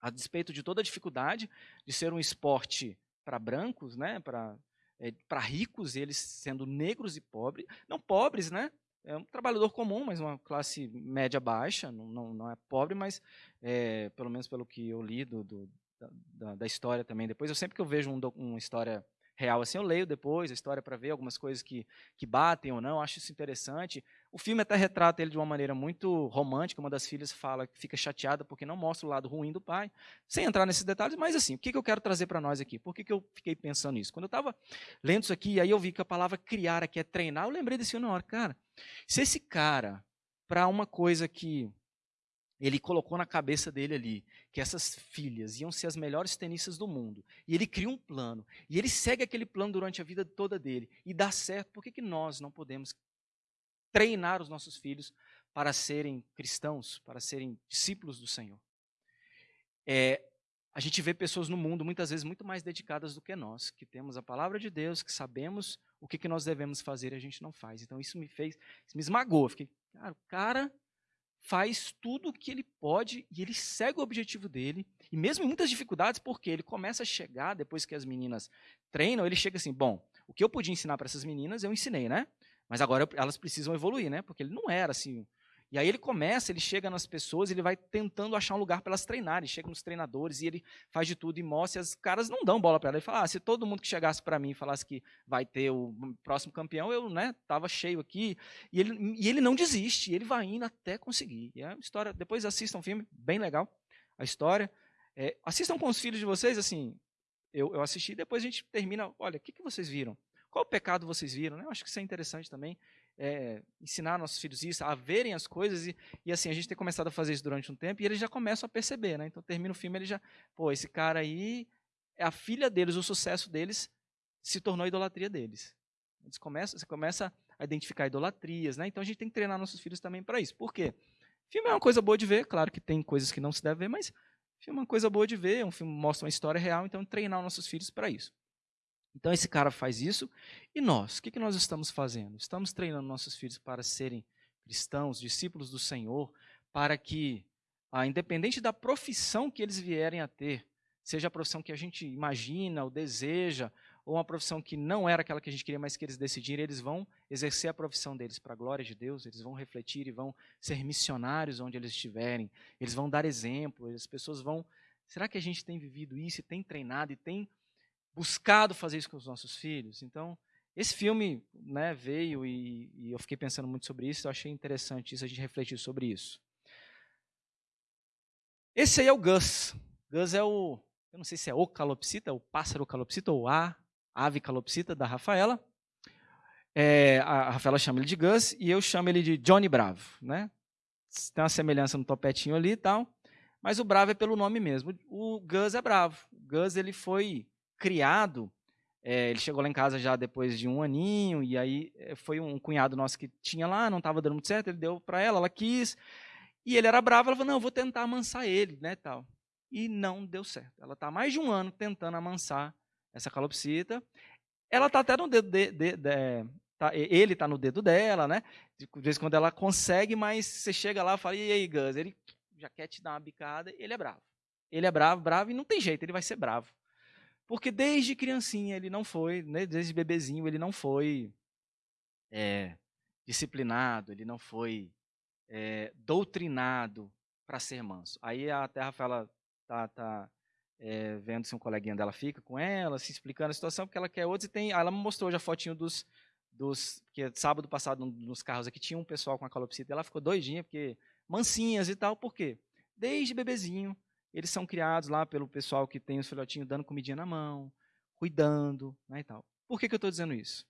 A despeito de toda a dificuldade de ser um esporte para brancos, né, para é, para ricos, eles sendo negros e pobres, não pobres, né, é um trabalhador comum, mas uma classe média baixa, não, não, não é pobre, mas é, pelo menos pelo que eu li do, do da, da, história também. Depois, eu sempre que eu vejo um, uma história real assim, eu leio depois a história para ver algumas coisas que, que batem ou não, acho isso interessante. O filme até retrata ele de uma maneira muito romântica, uma das filhas fala que fica chateada porque não mostra o lado ruim do pai, sem entrar nesses detalhes, mas assim, o que, que eu quero trazer para nós aqui? Por que, que eu fiquei pensando nisso? Quando eu estava lendo isso aqui, aí eu vi que a palavra criar aqui é treinar, eu lembrei desse filme na hora, cara, se esse cara, para uma coisa que ele colocou na cabeça dele ali que essas filhas iam ser as melhores tenistas do mundo. E ele cria um plano. E ele segue aquele plano durante a vida toda dele. E dá certo. Por que, que nós não podemos treinar os nossos filhos para serem cristãos, para serem discípulos do Senhor? É, a gente vê pessoas no mundo muitas vezes muito mais dedicadas do que nós, que temos a palavra de Deus, que sabemos o que, que nós devemos fazer e a gente não faz. Então isso me fez, isso me esmagou. Fiquei, cara, o cara faz tudo o que ele pode e ele segue o objetivo dele. E mesmo em muitas dificuldades, porque ele começa a chegar, depois que as meninas treinam, ele chega assim, bom, o que eu podia ensinar para essas meninas, eu ensinei, né? Mas agora elas precisam evoluir, né? Porque ele não era assim e aí ele começa, ele chega nas pessoas, ele vai tentando achar um lugar para elas treinarem, chega nos treinadores e ele faz de tudo e mostra, e as caras não dão bola para ela. Ele fala: ah, se todo mundo que chegasse para mim e falasse que vai ter o próximo campeão, eu né, tava cheio aqui. E ele, e ele não desiste, ele vai indo até conseguir. E é uma história, depois assistam um filme, bem legal, a história. É, assistam com os filhos de vocês, assim, eu, eu assisti, depois a gente termina, olha, o que, que vocês viram? Qual pecado vocês viram? Né? Eu acho que isso é interessante também é, ensinar nossos filhos isso, a verem as coisas, e, e, assim, a gente tem começado a fazer isso durante um tempo, e eles já começam a perceber, né? Então termina o filme, ele já, pô, esse cara aí, é a filha deles, o sucesso deles se tornou a idolatria deles. Eles começam, você começa a identificar idolatrias, né? Então a gente tem que treinar nossos filhos também para isso. Por quê? Filme é uma coisa boa de ver, claro que tem coisas que não se deve ver, mas filme é uma coisa boa de ver, um filme mostra uma história real, então treinar nossos filhos para isso. Então esse cara faz isso. E nós? O que, nós estamos fazendo? Estamos treinando nossos filhos para serem cristãos, discípulos do Senhor, para que, ah, independente da profissão que eles vierem a ter, seja a profissão que a gente imagina ou deseja, ou uma profissão que não era aquela que a gente queria, mas que eles decidirem, eles vão exercer a profissão deles para a glória de Deus, eles vão refletir e vão ser missionários onde eles estiverem, eles vão dar exemplo, as pessoas vão. Será que a gente tem vivido isso e tem treinado e tem buscado fazer isso com os nossos filhos. Então, esse filme né, veio e, e, eu fiquei pensando muito sobre isso. Eu achei interessante isso, a gente refletir sobre isso. Esse aí é o Gus. Gus é o, eu não sei se é o calopsita, o pássaro calopsita ou a ave calopsita da Rafaela. É, a Rafaela chama ele de Gus e eu chamo ele de Johnny Bravo, né? Tem uma semelhança no topetinho ali e tal, mas o Bravo é pelo nome mesmo. O Gus é bravo. O Gus ele foi criado É, ele chegou lá em casa já depois de um aninho, e aí é, foi um cunhado nosso que tinha lá, não estava dando muito certo, ele deu para ela, ela quis, e ele era bravo, ela falou, não, eu vou tentar amansar ele, né, tal. E não deu certo. Ela está mais de um ano tentando amansar essa calopsita. Ela está até no dedo de, de, de tá, ele está no dedo dela, né? De vez em quando ela consegue, mas você chega lá e fala, e aí, Gus? Ele já quer te dar uma bicada, ele é bravo. Ele é bravo, bravo, e não tem jeito, ele vai ser bravo. Porque desde criancinha ele não foi, né, desde bebezinho ele não foi é, disciplinado, ele não foi é, doutrinado para ser manso. Aí a Terra fala, tá, tá é, vendo se um coleguinha dela fica com ela, se explicando a situação, porque ela quer outros, e tem, ela me mostrou já a fotinho dos, dos, sábado passado nos carros aqui tinha um pessoal com a calopsita, ela ficou doidinha, porque mansinhas e tal, por quê? Desde bebezinho, eles são criados lá pelo pessoal que tem os filhotinhos dando comidinha na mão, cuidando, né, e tal. Por que, que eu estou dizendo isso?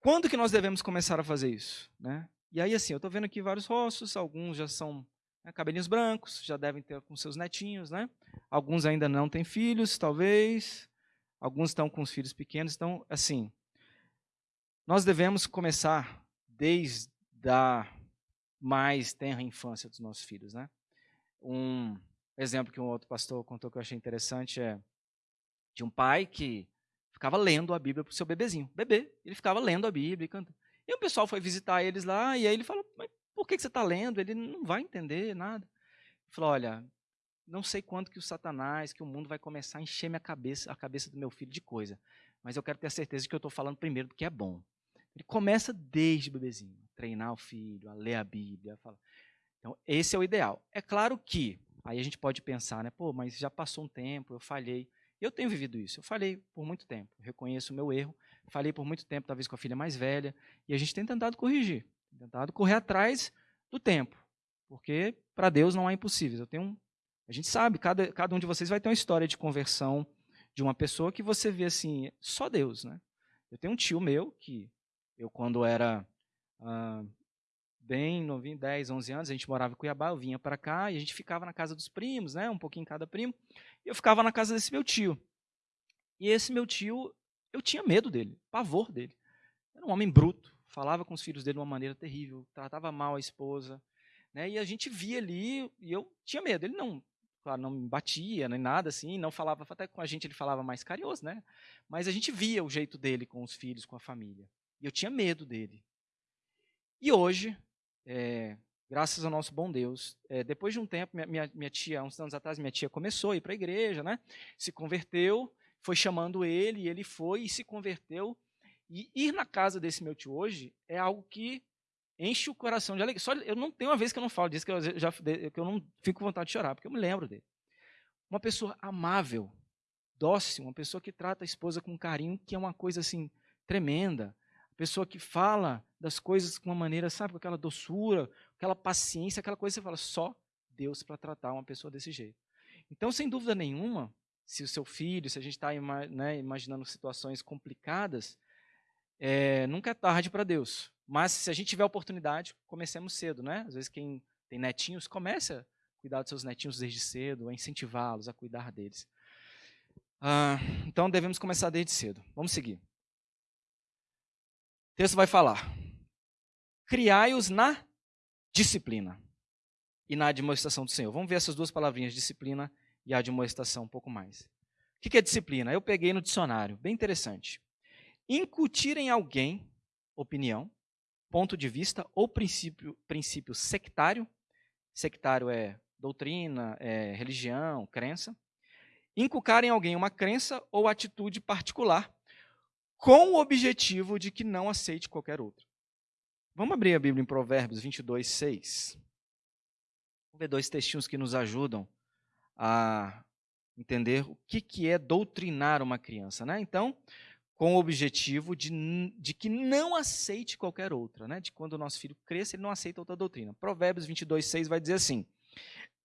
Quando que nós devemos começar a fazer isso? Né? E aí, assim, eu estou vendo aqui vários rostos, alguns já são né, cabelinhos brancos, já devem ter com seus netinhos, né? Alguns ainda não têm filhos, talvez. Alguns estão com os filhos pequenos. Então, assim, nós devemos começar desde a mais tenra infância dos nossos filhos, né? Um exemplo que um outro pastor contou que eu achei interessante é de um pai que ficava lendo a Bíblia para o seu bebezinho. Bebê, ele ficava lendo a Bíblia e cantando. E o pessoal foi visitar eles lá, e aí ele falou, mas por que, você está lendo? Ele não vai entender nada. Ele falou, olha, não sei quando que o Satanás, que o mundo vai começar a encher minha cabeça, a cabeça do meu filho de coisa, mas eu quero ter a certeza que eu estou falando primeiro porque é bom. Ele começa desde bebezinho, treinar o filho, a ler a Bíblia, a falar. Então, esse é o ideal. É claro que, aí a gente pode pensar, né, pô, mas já passou um tempo, eu falhei. Eu tenho vivido isso, eu falhei por muito tempo, reconheço o meu erro, falei por muito tempo, talvez com a filha mais velha, e a gente tem tentado corrigir, tentado correr atrás do tempo, porque para Deus não há impossíveis. Eu tenho um, a gente sabe, cada, cada um de vocês vai ter uma história de conversão de uma pessoa que você vê assim, só Deus, né? Eu tenho um tio meu que eu quando era ah, bem novinho, 10, 11 anos, a gente morava em Cuiabá, eu vinha para cá e a gente ficava na casa dos primos, né, um pouquinho cada primo, e eu ficava na casa desse meu tio. E esse meu tio, eu tinha medo dele, pavor dele. Era um homem bruto, falava com os filhos dele de uma maneira terrível, tratava mal a esposa, né, e a gente via ali, e eu tinha medo. Ele não, claro, não me batia, nem nada assim, não falava, até com a gente ele falava mais carinhoso, né, mas a gente via o jeito dele com os filhos, com a família. E eu tinha medo dele. E hoje, é, graças ao nosso bom Deus, é, depois de um tempo, minha, minha, minha, tia, uns anos atrás, minha tia começou a ir para a igreja, né? se converteu, foi chamando ele, e ele foi e se converteu. E ir na casa desse meu tio hoje é algo que enche o coração de alegria. Só, eu não tenho uma vez que eu não falo disso, que eu, já, que eu não fico com vontade de chorar, porque eu me lembro dele. Uma pessoa amável, dócil, uma pessoa que trata a esposa com carinho, que é uma coisa assim tremenda pessoa que fala das coisas com uma maneira, sabe, com aquela doçura, aquela paciência, aquela coisa que você fala, só Deus para tratar uma pessoa desse jeito. Então, sem dúvida nenhuma, se o seu filho, se a gente está né, imaginando situações complicadas, é, nunca é tarde para Deus. Mas se a gente tiver oportunidade, comecemos cedo, né? Às vezes quem tem netinhos, comece a cuidar dos seus netinhos desde cedo, a incentivá-los a cuidar deles. Ah, então devemos começar desde cedo. Vamos seguir. O texto vai falar: criai-os na disciplina e na admoestação do Senhor. Vamos ver essas duas palavrinhas, disciplina e admoestação, um pouco mais. O que é disciplina? Eu peguei no dicionário, bem interessante. Incutir em alguém opinião, ponto de vista ou princípio, princípio sectário. Sectário é doutrina, é religião, crença. Inculcar em alguém uma crença ou atitude particular com o objetivo de que não aceite qualquer outro. Vamos abrir a Bíblia em Provérbios 22, 6. Vamos ver dois textinhos que nos ajudam a entender o que, que é doutrinar uma criança. Né? Então, com o objetivo de, de que não aceite qualquer outra, né? de quando o nosso filho cresça, ele não aceita outra doutrina. Provérbios 22, 6 vai dizer assim: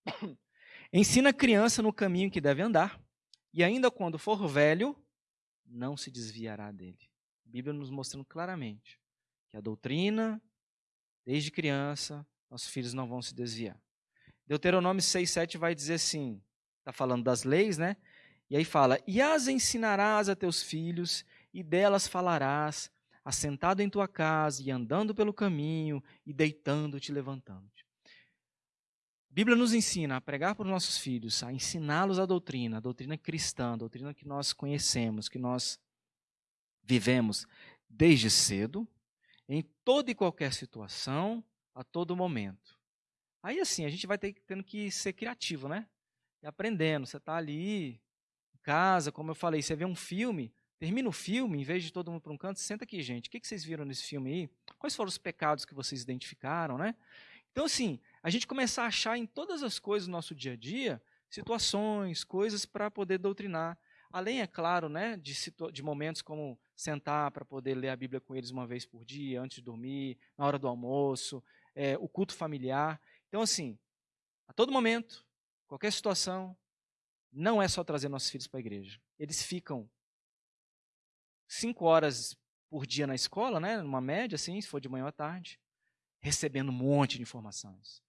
[coughs] Ensina a criança no caminho que deve andar, e ainda quando for velho, não se desviará dele. A Bíblia nos mostrando claramente que a doutrina, desde criança, nossos filhos não vão se desviar. Deuteronômio 6, 7 vai dizer assim, está falando das leis, né? E aí fala: E as ensinarás a teus filhos, e delas falarás, assentado em tua casa, e andando pelo caminho, e deitando-te, levantando-te. A Bíblia nos ensina a pregar para os nossos filhos, a ensiná-los a doutrina, a doutrina cristã, a doutrina que nós conhecemos, que nós vivemos desde cedo, em toda e qualquer situação, a todo momento. Aí assim, a gente vai ter, tendo que ser criativo, né? E aprendendo. Você está ali em casa, como eu falei, você vê um filme, termina o filme, em vez de todo mundo para um canto, senta aqui, gente. O que vocês viram nesse filme aí? Quais foram os pecados que vocês identificaram, né? Então, assim, a gente começar a achar em todas as coisas do nosso dia a dia situações, coisas para poder doutrinar. Além, é claro, né, de, de momentos como sentar para poder ler a Bíblia com eles uma vez por dia, antes de dormir, na hora do almoço, é, o culto familiar. Então, assim, a todo momento, qualquer situação, não é só trazer nossos filhos para a igreja. Eles ficam cinco horas por dia na escola, né, numa média, assim, se for de manhã à tarde, recebendo um monte de informações.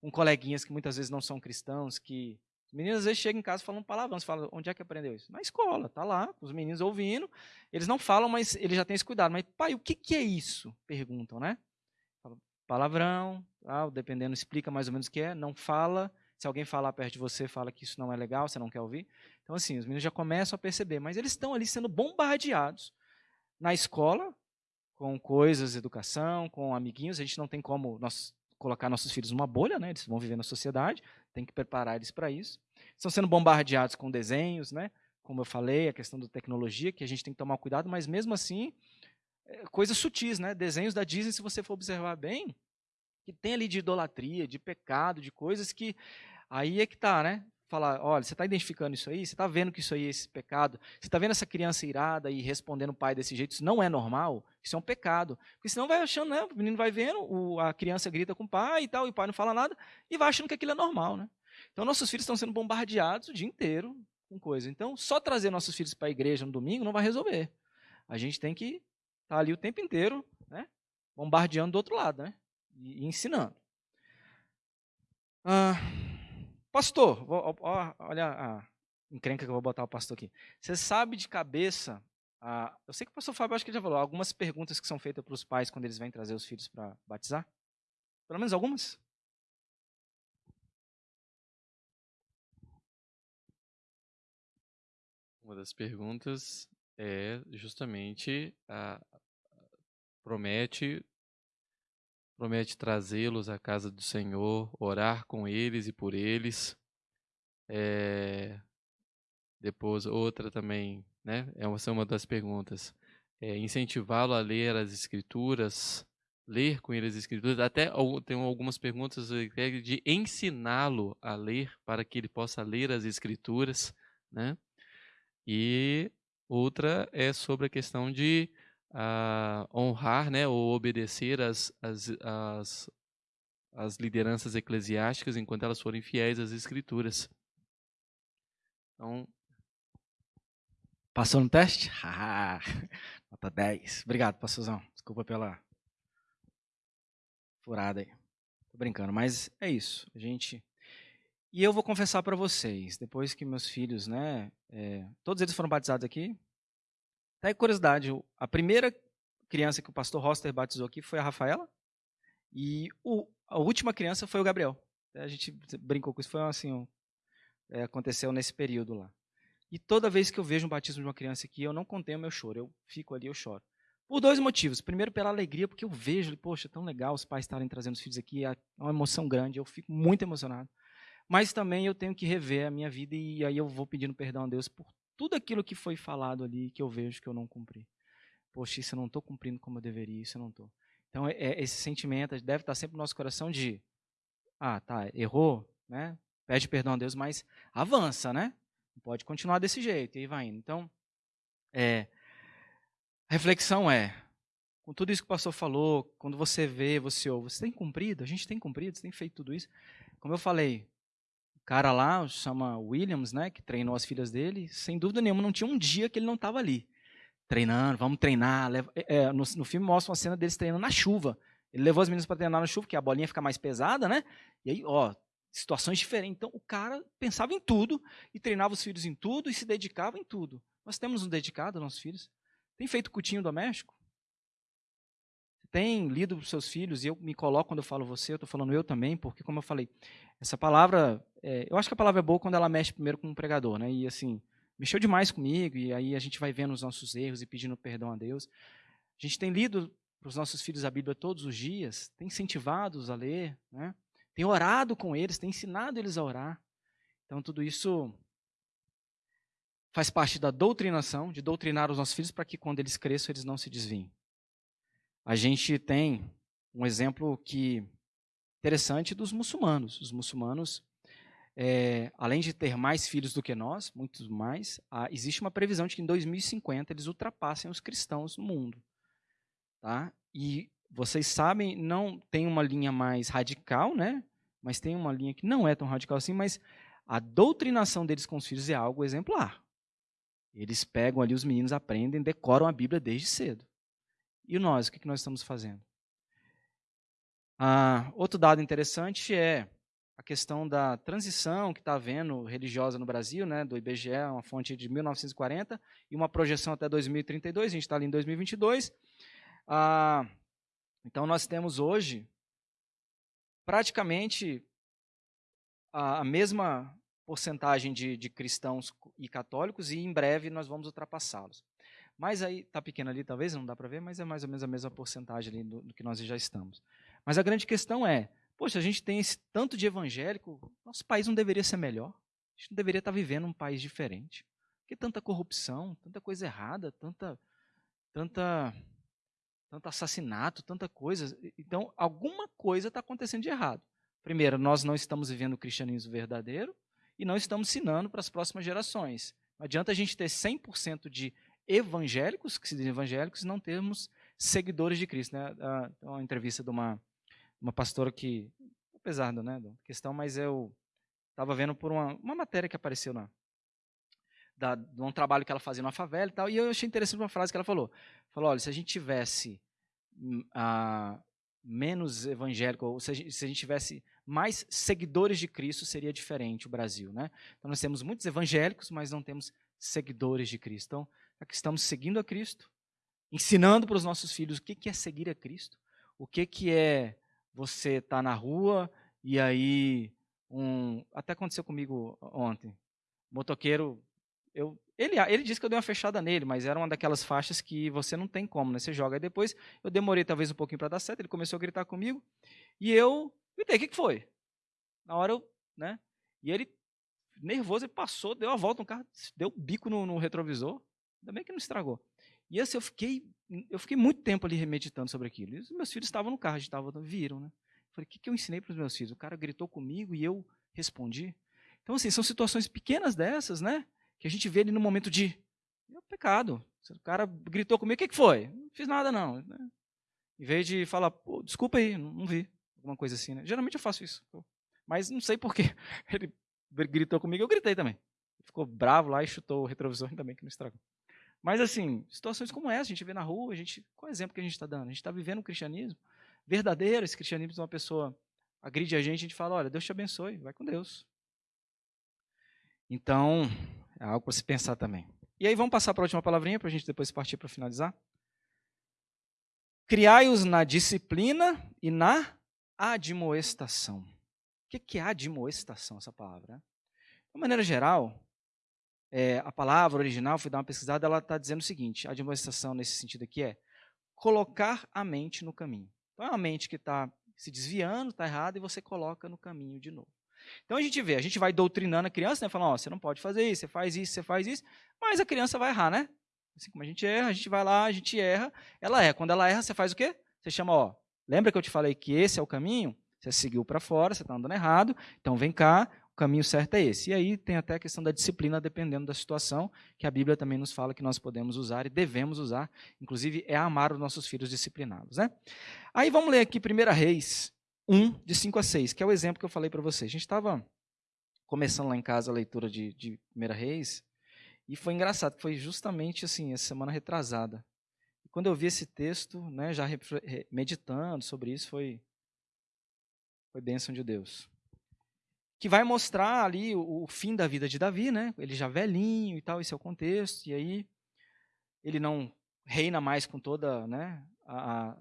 Com coleguinhas que muitas vezes não são cristãos, que meninos às vezes chegam em casa falando palavrão. Você fala, onde é que aprendeu isso? Na escola, tá lá, os meninos ouvindo. Eles não falam, mas eles já têm esse cuidado. Mas, pai, o que, que é isso? Perguntam, né? Palavrão, dependendo, explica mais ou menos o que é. Não fala. Se alguém falar perto de você, fala que isso não é legal, você não quer ouvir. Então, assim, os meninos já começam a perceber. Mas eles estão ali sendo bombardeados na escola, com coisas, educação, com amiguinhos. A gente não tem como nós colocar nossos filhos numa bolha, né? Eles vão viver na sociedade, tem que preparar eles para isso. Estão sendo bombardeados com desenhos, né? Como eu falei, a questão da tecnologia, que a gente tem que tomar cuidado, mas mesmo assim, é, coisas sutis, né? Desenhos da Disney, se você for observar bem, que tem ali de idolatria, de pecado, de coisas que aí é que tá, né? Falar, olha, você está identificando isso aí? Você está vendo que isso aí é esse pecado? Você está vendo essa criança irada e respondendo o pai desse jeito? Isso não é normal? Isso é um pecado. Porque senão vai achando, né? O menino vai vendo, o, a criança grita com o pai e tal, e o pai não fala nada, e vai achando que aquilo é normal, né? Então, nossos filhos estão sendo bombardeados o dia inteiro com coisa. Então, só trazer nossos filhos para a igreja no domingo não vai resolver. A gente tem que estar tá ali o tempo inteiro, né? Bombardeando do outro lado, né? E, e ensinando. Ah, Pastor, vou, ó, olha a encrenca que eu vou botar o pastor aqui. Você sabe de cabeça, eu sei que o pastor Fábio acho que já falou, algumas perguntas que são feitas para os pais quando eles vêm trazer os filhos para batizar? Pelo menos algumas? Uma das perguntas é justamente a, promete promete trazê-los à casa do Senhor, orar com eles e por eles. É, depois, outra também, né? Essa é uma das perguntas. É, Incentivá-lo a ler as Escrituras, ler com ele as Escrituras. Até tem algumas perguntas de ensiná-lo a ler para que ele possa ler as Escrituras, né? E outra é sobre a questão de a honrar né, ou obedecer as, as, as, as lideranças eclesiásticas enquanto elas forem fiéis às escrituras. Então. Passou no teste? Ah, [laughs] nota 10. Obrigado, pastorzão. Desculpa pela furada aí. Tô brincando, mas é isso. A gente. E eu vou confessar para vocês, depois que meus filhos, né, é, todos eles foram batizados aqui, Tá aí curiosidade, a primeira criança que o pastor Roster batizou aqui foi a Rafaela e o, a última criança foi o Gabriel. A gente brincou com isso, foi assim, um, é, aconteceu nesse período lá. E toda vez que eu vejo um batismo de uma criança aqui, eu não contenho meu choro, eu fico ali, eu choro. Por dois motivos. Primeiro, pela alegria, porque eu vejo, poxa, tão legal os pais estarem trazendo os filhos aqui, é uma emoção grande, eu fico muito emocionado. Mas também eu tenho que rever a minha vida e aí eu vou pedindo perdão a Deus por tudo aquilo que foi falado ali que eu vejo que eu não cumpri. Poxa, isso eu não estou cumprindo como eu deveria, isso eu não estou. Então, é, é, esse sentimento deve estar sempre no nosso coração de, ah, tá, errou, né? Pede perdão a Deus, mas avança, né? Não pode continuar desse jeito, e aí vai indo. Então, é, a reflexão é, com tudo isso que o pastor falou, quando você vê, você ouve, você tem cumprido? A gente tem cumprido, você tem feito tudo isso? Como eu falei, cara lá, chama Williams, né, que treinou as filhas dele, sem dúvida nenhuma não tinha um dia que ele não estava ali. Treinando, vamos treinar. Leva, é, é, no, no, filme mostra uma cena deles treinando na chuva. Ele levou as meninas para treinar na chuva, que a bolinha fica mais pesada, né? E aí, ó, situações diferentes. Então, o cara pensava em tudo e treinava os filhos em tudo e se dedicava em tudo. Nós temos nos dedicado aos nossos filhos? Tem feito cutinho doméstico? Tem lido para os seus filhos? E eu me coloco quando eu falo você, eu estou falando eu também, porque, como eu falei, essa palavra, é, eu acho que a palavra é boa quando ela mexe primeiro com o pregador, né? E assim, mexeu demais comigo, e aí a gente vai vendo os nossos erros e pedindo perdão a Deus. A gente tem lido para os nossos filhos a Bíblia todos os dias, tem incentivado-os a ler, né? tem orado com eles, tem ensinado eles a orar. Então, tudo isso faz parte da doutrinação, de doutrinar os nossos filhos para que quando eles cresçam, eles não se desviem. A gente tem um exemplo que interessante dos muçulmanos. Os muçulmanos, é, além de ter mais filhos do que nós, muitos mais, há, existe uma previsão de que em 2050 eles ultrapassem os cristãos no mundo. Tá? E vocês sabem, não tem uma linha mais radical, né? Mas tem uma linha que não é tão radical assim, mas a doutrinação deles com os filhos é algo exemplar. Eles pegam ali, os meninos aprendem, decoram a Bíblia desde cedo. E nós, o que nós estamos fazendo? Ah, outro dado interessante é a questão da transição que está havendo religiosa no Brasil, né, do IBGE, uma fonte de 1940, e uma projeção até 2032, a gente está ali em 2022. Ah, então, nós temos hoje praticamente a, mesma porcentagem de, de, cristãos e católicos e em breve nós vamos ultrapassá-los. Mas aí, está pequeno ali talvez, não dá para ver, mas é mais ou menos a mesma porcentagem ali do, do, que nós já estamos. Mas a grande questão é, poxa, a gente tem esse tanto de evangélico, nosso país não deveria ser melhor? A gente não deveria estar tá vivendo um país diferente? Que tanta corrupção, tanta coisa errada, tanta, tanta tanto assassinato, tanta coisa. Então, alguma coisa está acontecendo de errado. Primeiro, nós não estamos vivendo o cristianismo verdadeiro e não estamos ensinando para as próximas gerações. Não adianta a gente ter 100% de evangélicos, que se dizem evangélicos, e não termos seguidores de Cristo. Né? Uma entrevista de uma, uma pastora que, apesar da, né, da questão, mas eu estava vendo por uma, uma matéria que apareceu na, da, de um trabalho que ela fazia na favela e tal, e eu achei interessante uma frase que ela falou. Falou, olha, se a gente tivesse hum, menos evangélico, ou se a, gente, se a gente tivesse mais seguidores de Cristo, seria diferente o Brasil, né? Então nós temos muitos evangélicos, mas não temos seguidores de Cristo. Então, aqui estamos seguindo a Cristo, ensinando para os nossos filhos o que, que é seguir a Cristo, o que, que é você estar tá na rua e aí um, até aconteceu comigo ontem, motoqueiro eu, ele, ele disse que eu dei uma fechada nele, mas era uma daquelas faixas que você não tem como, né? Você joga. Aí depois eu demorei talvez um pouquinho para dar certo, ele começou a gritar comigo, e eu gritei, o que, que foi? Na hora eu, né? E ele, nervoso, ele passou, deu a volta no carro, deu bico no, no retrovisor, ainda bem que não estragou. E assim, eu fiquei, eu fiquei muito tempo ali remeditando sobre aquilo. E os meus filhos estavam no carro, a gente estava, viram, né? Falei, o que, que eu ensinei para os meus filhos? O cara gritou comigo e eu respondi. Então, assim, são situações pequenas dessas, né? que a gente vê ele no momento de é pecado. O cara gritou comigo, o que, que foi? Não fiz nada, não. Né? Em vez de falar, desculpa aí, não, não, vi. Alguma coisa assim, né? Geralmente eu faço isso. Mas não sei porquê. [laughs] Ele gritou comigo, eu gritei também. Ficou bravo lá e chutou o retrovisor, bem que não estragou. Mas assim, situações como essa, a gente vê na rua, a gente, qual é o exemplo que a gente está dando? A gente está vivendo um cristianismo verdadeiro, esse cristianismo de uma pessoa agride a gente, a gente fala, olha, Deus te abençoe, vai com Deus. Então, é algo para se pensar também. E aí vamos passar para a última palavrinha para a gente depois partir para finalizar. Criai-os na disciplina e na admoestação. O que é admoestação, essa palavra? De maneira geral, é, a palavra original, fui dar uma pesquisada, ela está dizendo o seguinte: admoestação nesse sentido aqui é colocar a mente no caminho. Então é uma mente que está se desviando, está errada, e você coloca no caminho de novo. Então a gente vê, a gente vai doutrinando a criança, né? Falando, ó, você não pode fazer isso, você faz isso, você faz isso, mas a criança vai errar, né? Assim como a gente erra, a gente vai lá, a gente erra, ela erra. Quando ela erra, você faz o quê? Você chama, ó, lembra que eu te falei que esse é o caminho? Você seguiu para fora, você está andando errado, então vem cá, o caminho certo é esse. E aí tem até a questão da disciplina, dependendo da situação, que a Bíblia também nos fala que nós podemos usar e devemos usar, inclusive é amar os nossos filhos disciplinados. Né? Aí vamos ler aqui 1 Reis 1, de 5 a 6, que é o exemplo que eu falei para vocês. A gente estava começando lá em casa a leitura de, de Primeira Reis, e foi engraçado, foi justamente assim, essa semana retrasada. Quando eu vi esse texto, né, já meditando sobre isso, foi, foi bênção de Deus. Que vai mostrar ali o, o, fim da vida de Davi, né? Ele já velhinho e tal, esse é o contexto. E aí ele não reina mais com toda, né, a, a,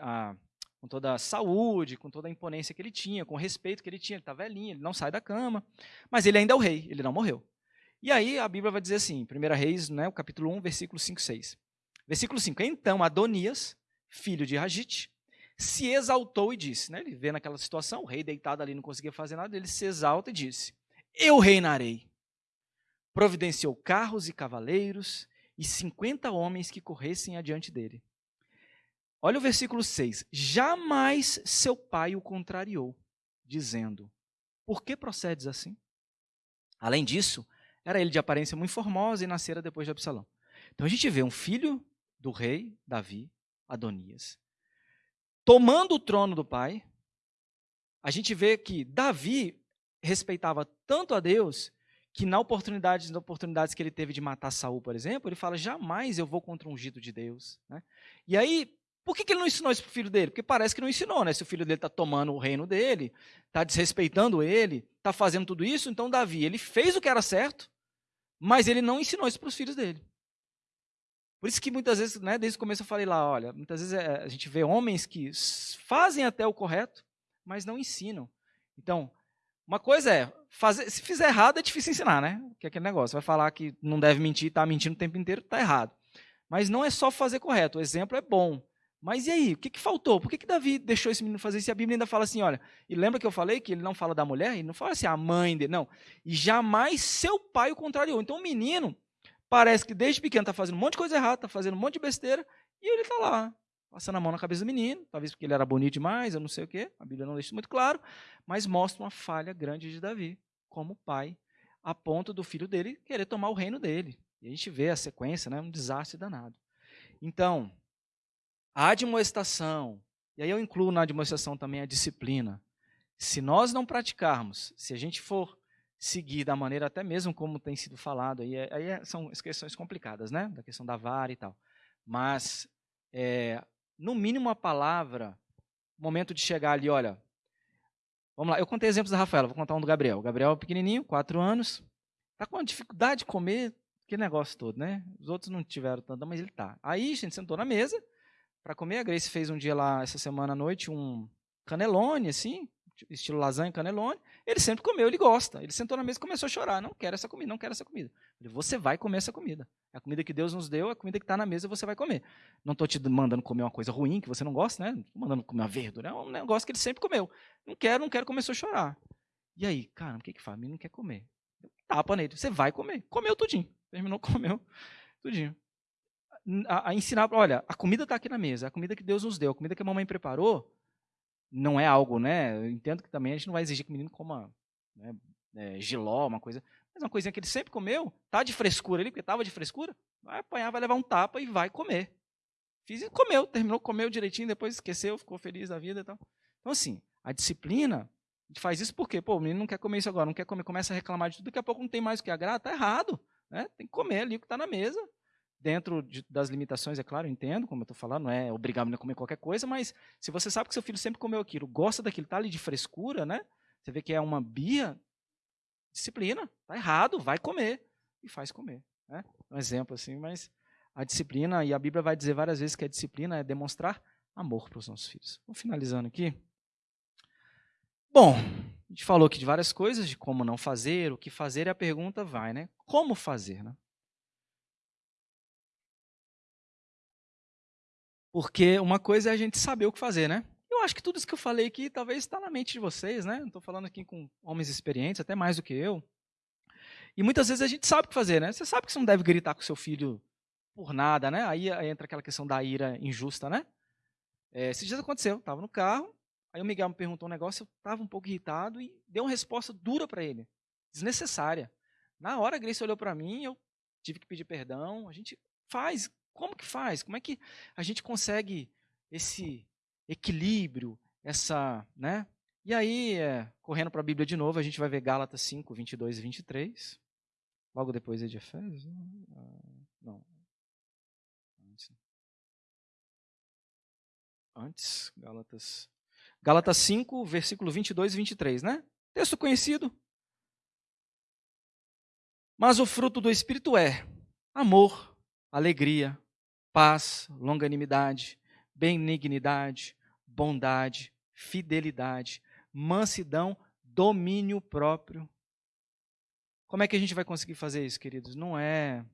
a com toda a saúde, com toda a imponência que ele tinha, com o respeito que ele tinha. Ele está velhinho, ele não sai da cama, mas ele ainda é o rei, ele não morreu. E aí a Bíblia vai dizer assim, 1 Reis, né, o capítulo 1, versículo 5 6. Versículo 5. Então Adonias, filho de Ragite, se exaltou e disse, né, ele vê naquela situação, o rei deitado ali não conseguia fazer nada, ele se exalta e disse, eu reinarei. Providenciou carros e cavaleiros e cinquenta homens que corressem adiante dele. Olha o versículo 6. Jamais seu pai o contrariou, dizendo: Por que procedes assim? Além disso, era ele de aparência muito formosa e nascera depois de Absalão. Então a gente vê um filho do rei Davi, Adonias, tomando o trono do pai. A gente vê que Davi respeitava tanto a Deus que na oportunidade, nas oportunidades que ele teve de matar Saul, por exemplo, ele fala: jamais eu vou contra um ungido de Deus. Né? E aí, por que, que ele não ensinou isso para o filho dele? Porque parece que não ensinou, né? Se o filho dele está tomando o reino dele, está desrespeitando ele, está fazendo tudo isso, então Davi, ele fez o que era certo, mas ele não ensinou isso para os filhos dele. Por isso que muitas vezes, né, desde o começo eu falei lá, olha, muitas vezes é, a gente vê homens que fazem até o correto, mas não ensinam. Então, uma coisa é, fazer, se fizer errado é difícil ensinar, né? Que é aquele negócio, vai falar que não deve mentir, está mentindo o tempo inteiro, está errado. Mas não é só fazer correto, o exemplo é bom. Mas e aí, o que, que faltou? Por que, que Davi deixou esse menino fazer isso? E a Bíblia ainda fala assim, olha, e lembra que eu falei que ele não fala da mulher? Ele não fala assim, a mãe dele, não. E jamais seu pai o contrariou. Então o menino parece que desde pequeno está fazendo um monte de coisa errada, está fazendo um monte de besteira, e ele está lá, passando a mão na cabeça do menino, talvez porque ele era bonito demais, eu não sei o quê, a Bíblia não deixa muito claro, mas mostra uma falha grande de Davi, como pai, a ponto do filho dele querer tomar o reino dele. E a gente vê a sequência, né, um desastre danado. Então, a admoestação, e aí eu incluo na admoestação também a disciplina. Se nós não praticarmos, se a gente for seguir da maneira até mesmo como tem sido falado, aí, aí é, são questões complicadas, né? Da questão da vara e tal. Mas é, no mínimo a palavra, momento de chegar ali, olha, vamos lá, eu contei exemplos da Rafaela, vou contar um do Gabriel. O Gabriel é pequenininho, quatro anos, tá com dificuldade de comer, que negócio todo, né? Os outros não tiveram tanto, mas ele tá. Aí a gente sentou na mesa para comer, a Grace fez um dia lá, essa semana à noite, um canelone, assim, estilo lasanha, canelone. Ele sempre comeu, ele gosta. Ele sentou na mesa e começou a chorar. Não quero essa comida, não quero essa comida. falei, você vai comer essa comida. É a comida que Deus nos deu, é a comida que está na mesa, você vai comer. Não estou te mandando comer uma coisa ruim que você não gosta, né? Estou mandando comer uma verdura. É um negócio que ele sempre comeu. Não quero, não quero, começou a chorar. E aí, cara, o que que faz? Ele não quer comer. Tapa nele. Você vai comer. Comeu tudinho. Terminou, [laughs] comeu tudinho. A, a ensinar, olha, a comida está aqui na mesa, é a comida que Deus nos deu, a comida que a mamãe preparou, não é algo, né? Eu entendo que também a gente não vai exigir que o menino coma né, é, giló, uma coisa. Mas uma coisinha que ele sempre comeu, tá de frescura ali, porque estava de frescura, vai apanhar, vai levar um tapa e vai comer. Fiz e comeu, terminou, comeu direitinho, depois esqueceu, ficou feliz da vida e tal. Então, assim, a disciplina, a gente faz isso porque, pô, o menino não quer comer isso agora, não quer comer, começa a reclamar de tudo, daqui a pouco não tem mais o que agradar, tá errado. Né? Tem que comer ali o que está na mesa, dentro de, das limitações, é claro, eu entendo, como eu estou falando, não é obrigar a comer qualquer coisa, mas se você sabe que seu filho sempre comeu aquilo, gosta daquilo, está ali de frescura, né? Você vê que é uma bia, disciplina, tá errado, vai comer e faz comer, né? Um exemplo assim, mas a disciplina e a Bíblia vai dizer várias vezes que a disciplina é demonstrar amor para os nossos filhos. Vamos finalizando aqui. Bom, a gente falou aqui de várias coisas, de como não fazer, o que fazer, e a pergunta vai, né? Como fazer, né? Porque uma coisa é a gente saber o que fazer, né? Eu acho que tudo isso que eu falei aqui talvez está na mente de vocês, né? Estou falando aqui com homens experientes, até mais do que eu. E muitas vezes a gente sabe o que fazer, né? Você sabe que você não deve gritar com seu filho por nada, né? Aí entra aquela questão da ira injusta, né? É, esses dias aconteceu, estava no carro, aí o Miguel me perguntou um negócio, eu estava um pouco irritado e dei uma resposta dura para ele, desnecessária. Na hora a Grace olhou para mim, eu tive que pedir perdão, a gente faz como que faz? Como é que a gente consegue esse equilíbrio, essa, né? E aí, é, correndo para a Bíblia de novo, a gente vai ver Gálatas 5, 22 e 23. Logo depois é de Efésios? Ah, não. Antes. Antes, Gálatas. Gálatas 5, versículo 22 e 23, né? Texto conhecido. Mas o fruto do Espírito é amor, alegria, paz, longanimidade, benignidade, bondade, fidelidade, mansidão, domínio próprio. Como é que a gente vai conseguir fazer isso, queridos? Não é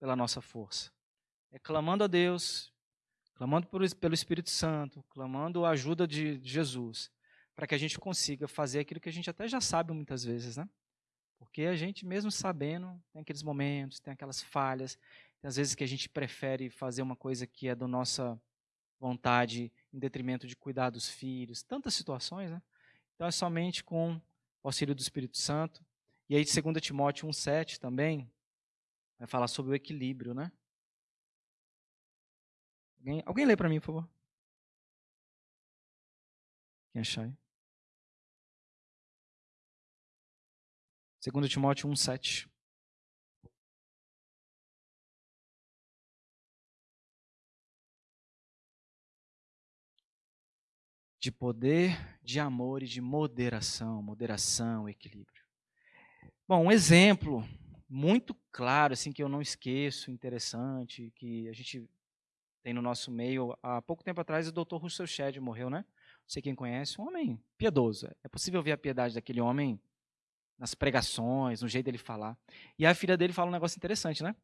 pela nossa força. É clamando a Deus, clamando pelo Espírito Santo, clamando a ajuda de Jesus, para que a gente consiga fazer aquilo que a gente até já sabe muitas vezes, né? Porque a gente, mesmo sabendo, tem aqueles momentos, tem aquelas falhas, tem às vezes que a gente prefere fazer uma coisa que é da nossa vontade em detrimento de cuidar dos filhos, tantas situações, né? Então é somente com o auxílio do Espírito Santo. E aí, 2 Timóteo 1,7 também, vai falar sobre o equilíbrio, né? Alguém, alguém lê para mim, por favor? Quem achar aí? 2 Timóteo 1,7. De poder, de amor e de moderação, moderação, equilíbrio. Bom, um exemplo muito claro, assim, que eu não esqueço, interessante, que a gente tem no nosso meio. Há pouco tempo atrás, o Dr. Russell Shedd morreu, né? Não sei quem conhece, um homem piedoso. É possível ver a piedade daquele homem nas pregações, no jeito dele falar. E a filha dele fala um negócio interessante, né?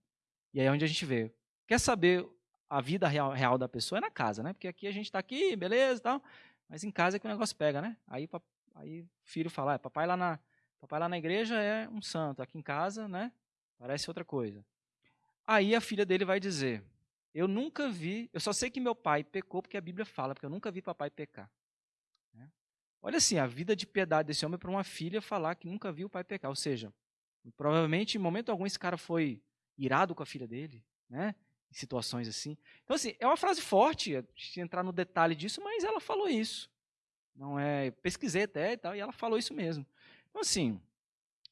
E aí é onde a gente vê. Quer saber a vida real, real da pessoa é na casa, né? Porque aqui a gente está aqui, beleza tal. Mas em casa é que o negócio pega, né? Aí, aí o filho fala, ah, papai lá na papai lá na igreja é um santo, aqui em casa, né? Parece outra coisa. Aí a filha dele vai dizer: Eu nunca vi, eu só sei que meu pai pecou porque a Bíblia fala, porque eu nunca vi papai pecar. Olha assim, a vida de piedade desse homem para uma filha falar que nunca viu o pai pecar. Ou seja, provavelmente em momento algum esse cara foi irado com a filha dele, né? Em situações assim. Então, assim, é uma frase forte, se entrar no detalhe disso, mas ela falou isso. Não é, pesquisei até e tal, e ela falou isso mesmo. Então, assim,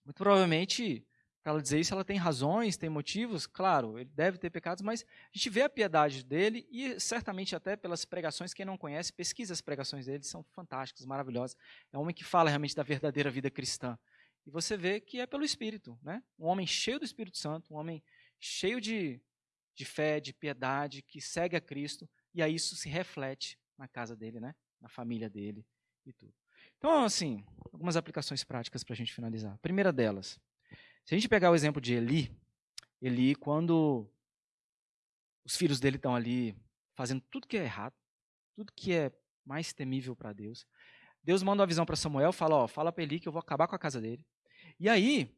muito provavelmente para ela dizer isso, ela tem razões, tem motivos, claro, ele deve ter pecados, mas a gente vê a piedade dele e certamente até pelas pregações, quem não conhece, pesquisa as pregações dele, são fantásticas, maravilhosas. É um homem que fala realmente da verdadeira vida cristã. E você vê que é pelo Espírito, né? Um homem cheio do Espírito Santo, um homem cheio de, de fé, de piedade, que segue a Cristo, e aí isso se reflete na casa dele, né? Na família dele e tudo. Então, assim, algumas aplicações práticas para a gente finalizar. A primeira delas, se a gente pegar o exemplo de Eli, Eli, quando os filhos dele estão ali fazendo tudo que é errado, tudo que é mais temível para Deus, Deus manda uma visão para Samuel, fala, ó, fala para Eli que eu vou acabar com a casa dele. E aí,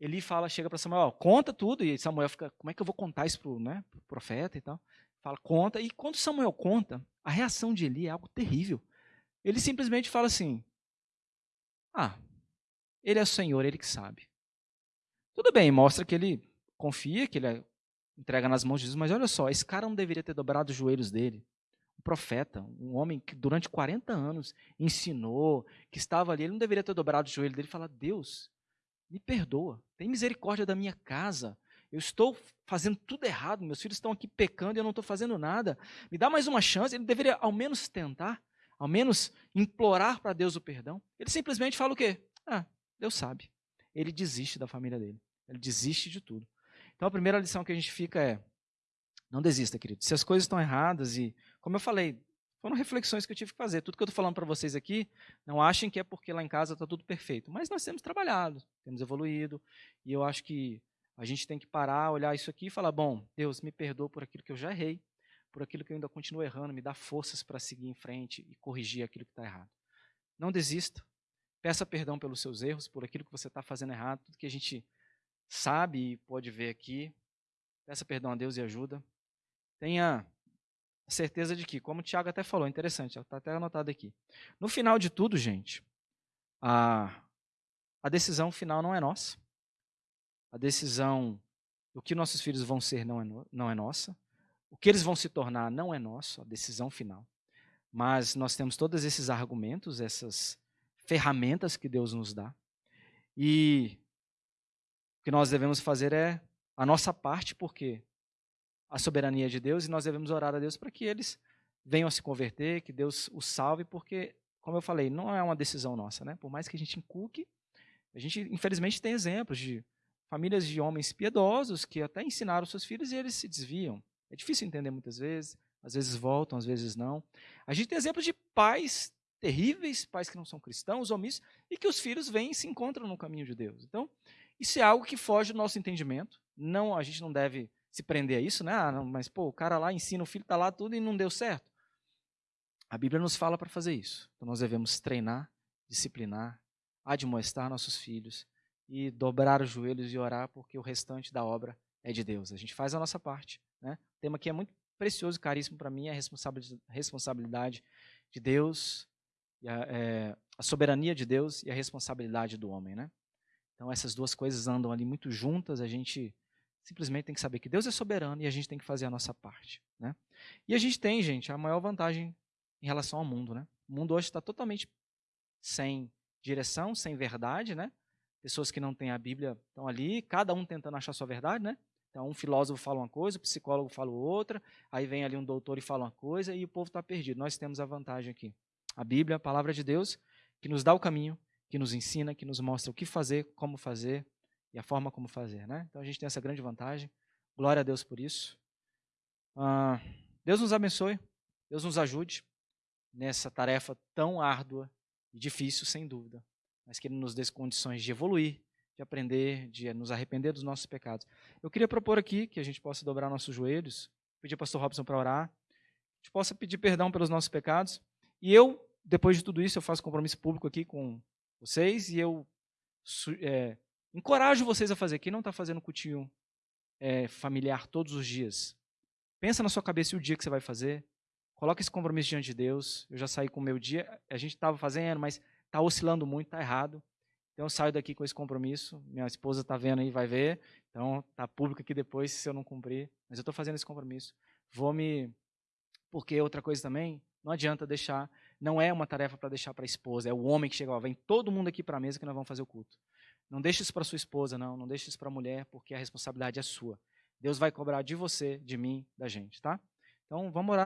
Eli fala, chega para Samuel, conta tudo, e Samuel fica, como é que eu vou contar isso pro, né, pro profeta e tal? Fala, conta, e quando Samuel conta, a reação de Eli é algo terrível. Ele simplesmente fala assim, ah, ele é o Senhor, ele que sabe. Tudo bem, mostra que ele confia, que ele é, entrega nas mãos de Jesus, mas olha só, esse cara não deveria ter dobrado os joelhos dele. Um profeta, um homem que durante 40 anos ensinou, que estava ali, ele não deveria ter dobrado o joelho dele e falar: Deus, me perdoa, tem misericórdia da minha casa. Eu estou fazendo tudo errado, meus filhos estão aqui pecando e eu não estou fazendo nada. Me dá mais uma chance. Ele deveria ao menos tentar, ao menos implorar para Deus o perdão. Ele simplesmente fala o quê? Ah, Deus sabe. Ele desiste da família dele. Ele desiste de tudo. Então a primeira lição que a gente fica é: não desista, querido. Se as coisas estão erradas e, como eu falei, foram reflexões que eu tive que fazer. Tudo que eu estou falando para vocês aqui, não achem que é porque lá em casa está tudo perfeito. Mas nós temos trabalhado, temos evoluído, e eu acho que a gente tem que parar, olhar isso aqui e falar: bom, Deus, me perdoa por aquilo que eu já errei, por aquilo que eu ainda continuo errando, me dá forças para seguir em frente e corrigir aquilo que está errado. Não desista. Peça perdão pelos seus erros, por aquilo que você está fazendo errado, tudo que a gente sabe e pode ver aqui. Peça perdão a Deus e ajuda. Tenha certeza de que, como o Tiago até falou, interessante, está até anotado aqui. No final de tudo, gente, a, a decisão final não é nossa. A decisão do que nossos filhos vão ser não é, não é nossa. O que eles vão se tornar não é nosso, a decisão final. Mas nós temos todos esses argumentos, essas ferramentas que Deus nos dá. E que nós devemos fazer é a nossa parte, porque a soberania de Deus e nós devemos orar a Deus para que eles venham a se converter, que Deus os salve, porque como eu falei, não é uma decisão nossa, né? Por mais que a gente inculque, a gente infelizmente tem exemplos de famílias de homens piedosos que até ensinaram seus filhos e eles se desviam. É difícil entender muitas vezes, às vezes voltam, às vezes não. A gente tem exemplos de pais terríveis, pais que não são cristãos, omissos, e que os filhos vêm e se encontram no caminho de Deus. Então, isso é algo que foge do nosso entendimento. Não, a gente não deve se prender a isso, né? Ah, não, mas pô, o cara lá ensina, o filho está lá tudo e não deu certo. A Bíblia nos fala para fazer isso. Então nós devemos treinar, disciplinar, admoestar nossos filhos e dobrar os joelhos e orar, porque o restante da obra é de Deus. A gente faz a nossa parte. Né? O tema aqui é muito precioso caríssimo para mim, é a responsabilidade de Deus, a, é, a, soberania de Deus e a responsabilidade do homem. Né? Então essas duas coisas andam ali muito juntas, a gente simplesmente tem que saber que Deus é soberano e a gente tem que fazer a nossa parte. Né? E a gente tem, gente, a maior vantagem em relação ao mundo. Né? O mundo hoje está totalmente sem direção, sem verdade, né? Pessoas que não têm a Bíblia estão ali, cada um tentando achar sua verdade, né? Então, um filósofo fala uma coisa, um psicólogo fala outra, aí vem ali um doutor e fala uma coisa e o povo está perdido. Nós temos a vantagem aqui. A Bíblia, a palavra de Deus, que nos dá o caminho, que nos ensina, que nos mostra o que fazer, como fazer e a forma como fazer, né? Então, a gente tem essa grande vantagem. Glória a Deus por isso. Deus nos abençoe, Deus nos ajude nessa tarefa tão árdua e difícil, sem dúvida, mas que Ele nos dê condições de evoluir, de aprender, de nos arrepender dos nossos pecados. Eu queria propor aqui que a gente possa dobrar nossos joelhos, pedir ao pastor Robson para orar, a gente possa pedir perdão pelos nossos pecados, e eu, depois de tudo isso, eu faço compromisso público aqui com vocês, e eu é, encorajo vocês a fazer. Quem não está fazendo cultinho é, familiar todos os dias, pensa na sua cabeça o dia que você vai fazer, Coloque esse compromisso diante de Deus. Eu já saí com o meu dia. A gente estava fazendo, mas está oscilando muito, está errado. Então eu saio daqui com esse compromisso. Minha esposa está vendo aí, vai ver. Então está público aqui depois se eu não cumprir. Mas eu estou fazendo esse compromisso. Vou me. Porque outra coisa também, não adianta deixar. Não é uma tarefa para deixar para a esposa. É o homem que chega lá. Vem todo mundo aqui para a mesa que nós vamos fazer o culto. Não deixe isso para sua esposa, não. Não deixe isso para a mulher, porque a responsabilidade é sua. Deus vai cobrar de você, de mim, da gente, tá? Então vamos orar.